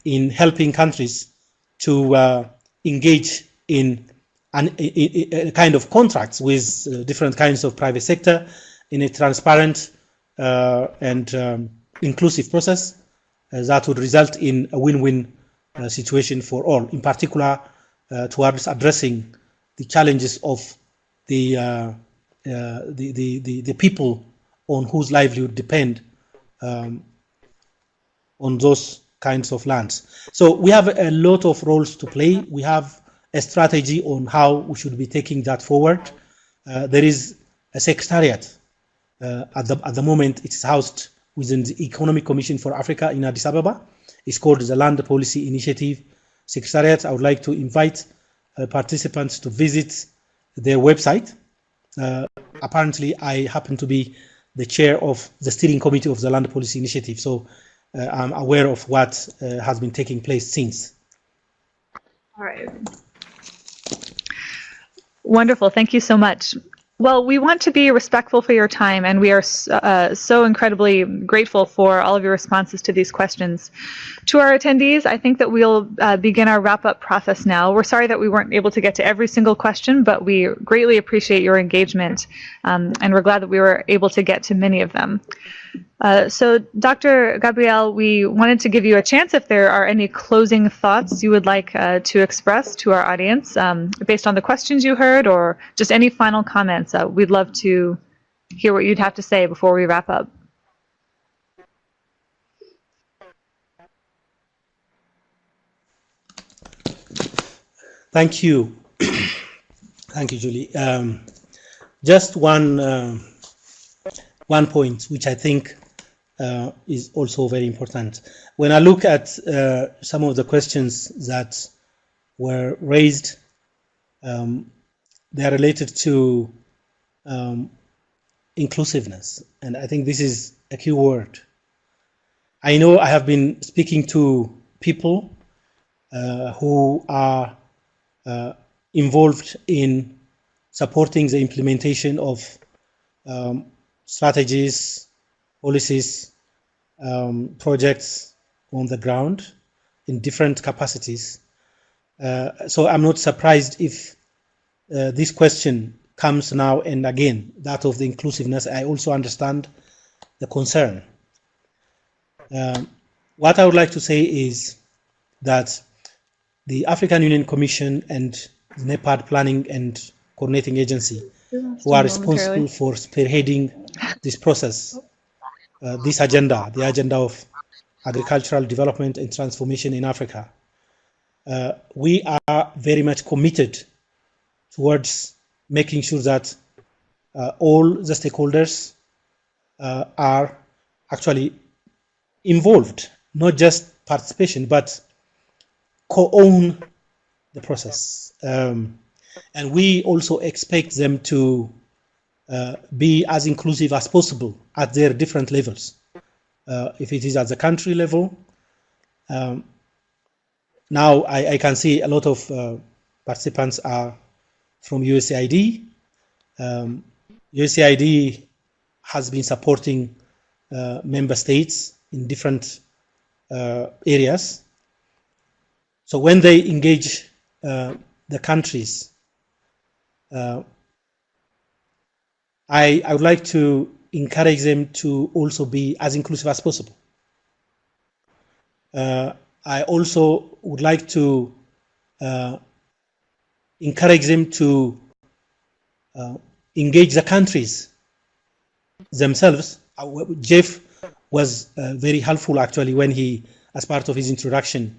in helping countries to uh, engage in an, a, a, kind of contracts with uh, different kinds of private sector in a transparent uh, and um, inclusive process uh, that would result in a win-win uh, situation for all, in particular uh, towards addressing the challenges of the, the, the, the, the people on whose livelihood depend um, on those kinds of lands. So we have a lot of roles to play. We have a strategy on how we should be taking that forward. Uh, there is a secretariat. Uh, at, the, at the moment, it's housed within the Economic Commission for Africa in Addis Ababa. It's called the Land Policy Initiative Secretariat. I would like to invite uh, participants to visit their website. Uh, apparently, I happen to be the chair of the steering committee of the land policy initiative. So uh, I'm aware of what uh, has been taking place since. All right. Wonderful. Thank you so much. Well, we want to be respectful for your time, and we are uh, so incredibly grateful for all of your responses to these questions. To our attendees, I think that we'll uh, begin our wrap-up process now. We're sorry that we weren't able to get to every single question, but we greatly appreciate your engagement, um, and we're glad that we were able to get to many of them. Uh, so, Dr. Gabriel, we wanted to give you a chance if there are any closing thoughts you would like uh, to express to our audience um, based on the questions you heard or just any final comments. Uh, we'd love to hear what you'd have to say before we wrap up. Thank you. Thank you, Julie. Um, just one, uh, one point, which I think uh, is also very important. When I look at uh, some of the questions that were raised, um, they are related to um, inclusiveness, and I think this is a key word. I know I have been speaking to people uh, who are uh, involved in supporting the implementation of um, strategies, policies, um, projects on the ground in different capacities. Uh, so I'm not surprised if uh, this question comes now and again, that of the inclusiveness. I also understand the concern. Um, what I would like to say is that the African Union Commission and the NEPAD Planning and Coordinating Agency, who are responsible for spearheading this process, uh, this agenda, the agenda of agricultural development and transformation in Africa, uh, we are very much committed towards making sure that uh, all the stakeholders uh, are actually involved, not just participation, but co-own the process. Um, and we also expect them to uh, be as inclusive as possible at their different levels. Uh, if it is at the country level, um, now I, I, can see a lot of uh, participants are from USAID. Um, USAID has been supporting uh, member states in different uh, areas. So when they engage uh, the countries, I, I would like to encourage them to also be as inclusive as possible. Uh, I also would like to uh, encourage them to uh, engage the countries themselves. Uh, Jeff was uh, very helpful actually when he, as part of his introduction,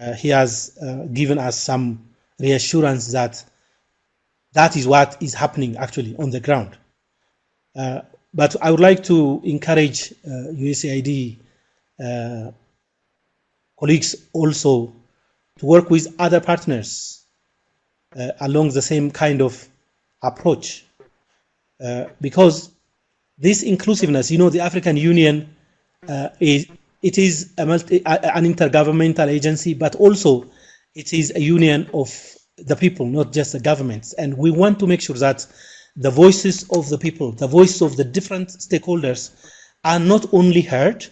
uh, he has given us some reassurance that that is what is happening actually on the ground. Uh, but I would like to encourage USAID colleagues also to work with other partners uh, along the same kind of approach. Uh, because this inclusiveness, you know, the African Union uh, is it is a multi, an intergovernmental agency, but also it is a union of the people, not just the governments. And we want to make sure that the voices of the people, the voices of the different stakeholders are not only heard,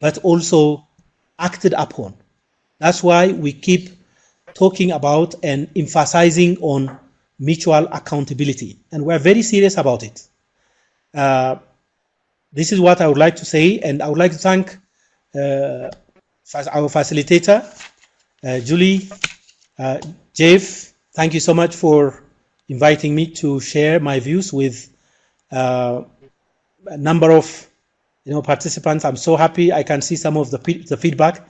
but also acted upon. That's why we keep talking about and emphasizing on mutual accountability. And we're very serious about it. Uh, this is what I would like to say, and I would like to thank uh, our facilitator, uh, Julie, uh, Jeff. Thank you so much for inviting me to share my views with uh, a number of you know participants. I'm so happy I can see some of the, the feedback.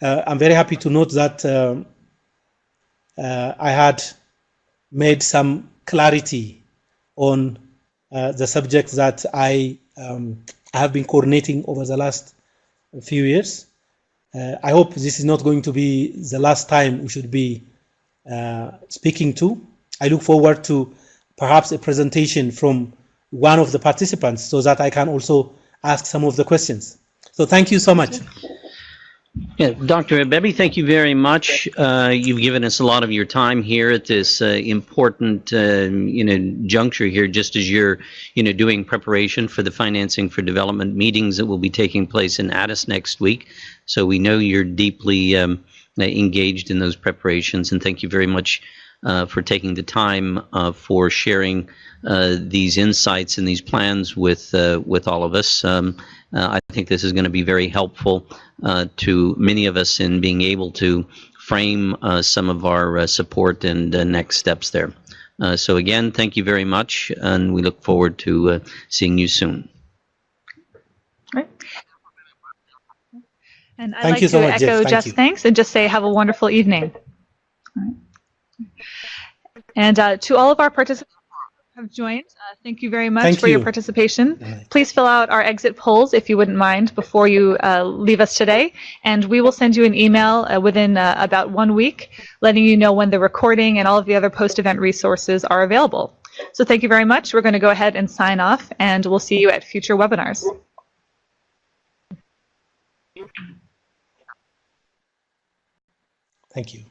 Uh, I'm very happy to note that um, uh, I had made some clarity on uh, the subject that I, um, have been coordinating over the last few years. Uh, I hope this is not going to be the last time we should be uh, speaking to. I look forward to perhaps a presentation from one of the participants so that I can also ask some of the questions. So thank you so much. Yeah, Dr. Abebe, thank you very much. Uh, you've given us a lot of your time here at this uh, important, uh, you know, juncture here, just as you're, you know, doing preparation for the financing for development meetings that will be taking place in Addis next week. So we know you're deeply um, engaged in those preparations, and thank you very much for taking the time uh, for sharing uh, these insights and these plans with with all of us. Um, I think this is going to be very helpful uh, to many of us in being able to frame uh, some of our uh, support and next steps there. so again, thank you very much, and we look forward to seeing you soon. Right. And I'd Thank like to so much, echo Thank thanks and just say have a wonderful evening. And uh, to all of our participants, who have joined. Uh, thank you very much thank for you. your participation. Please fill out our exit polls if you wouldn't mind before you uh, leave us today. And we will send you an email uh, within uh, about one week letting you know when the recording and all of the other post-event resources are available. So thank you very much. We're going to go ahead and sign off and we'll see you at future webinars. Thank you.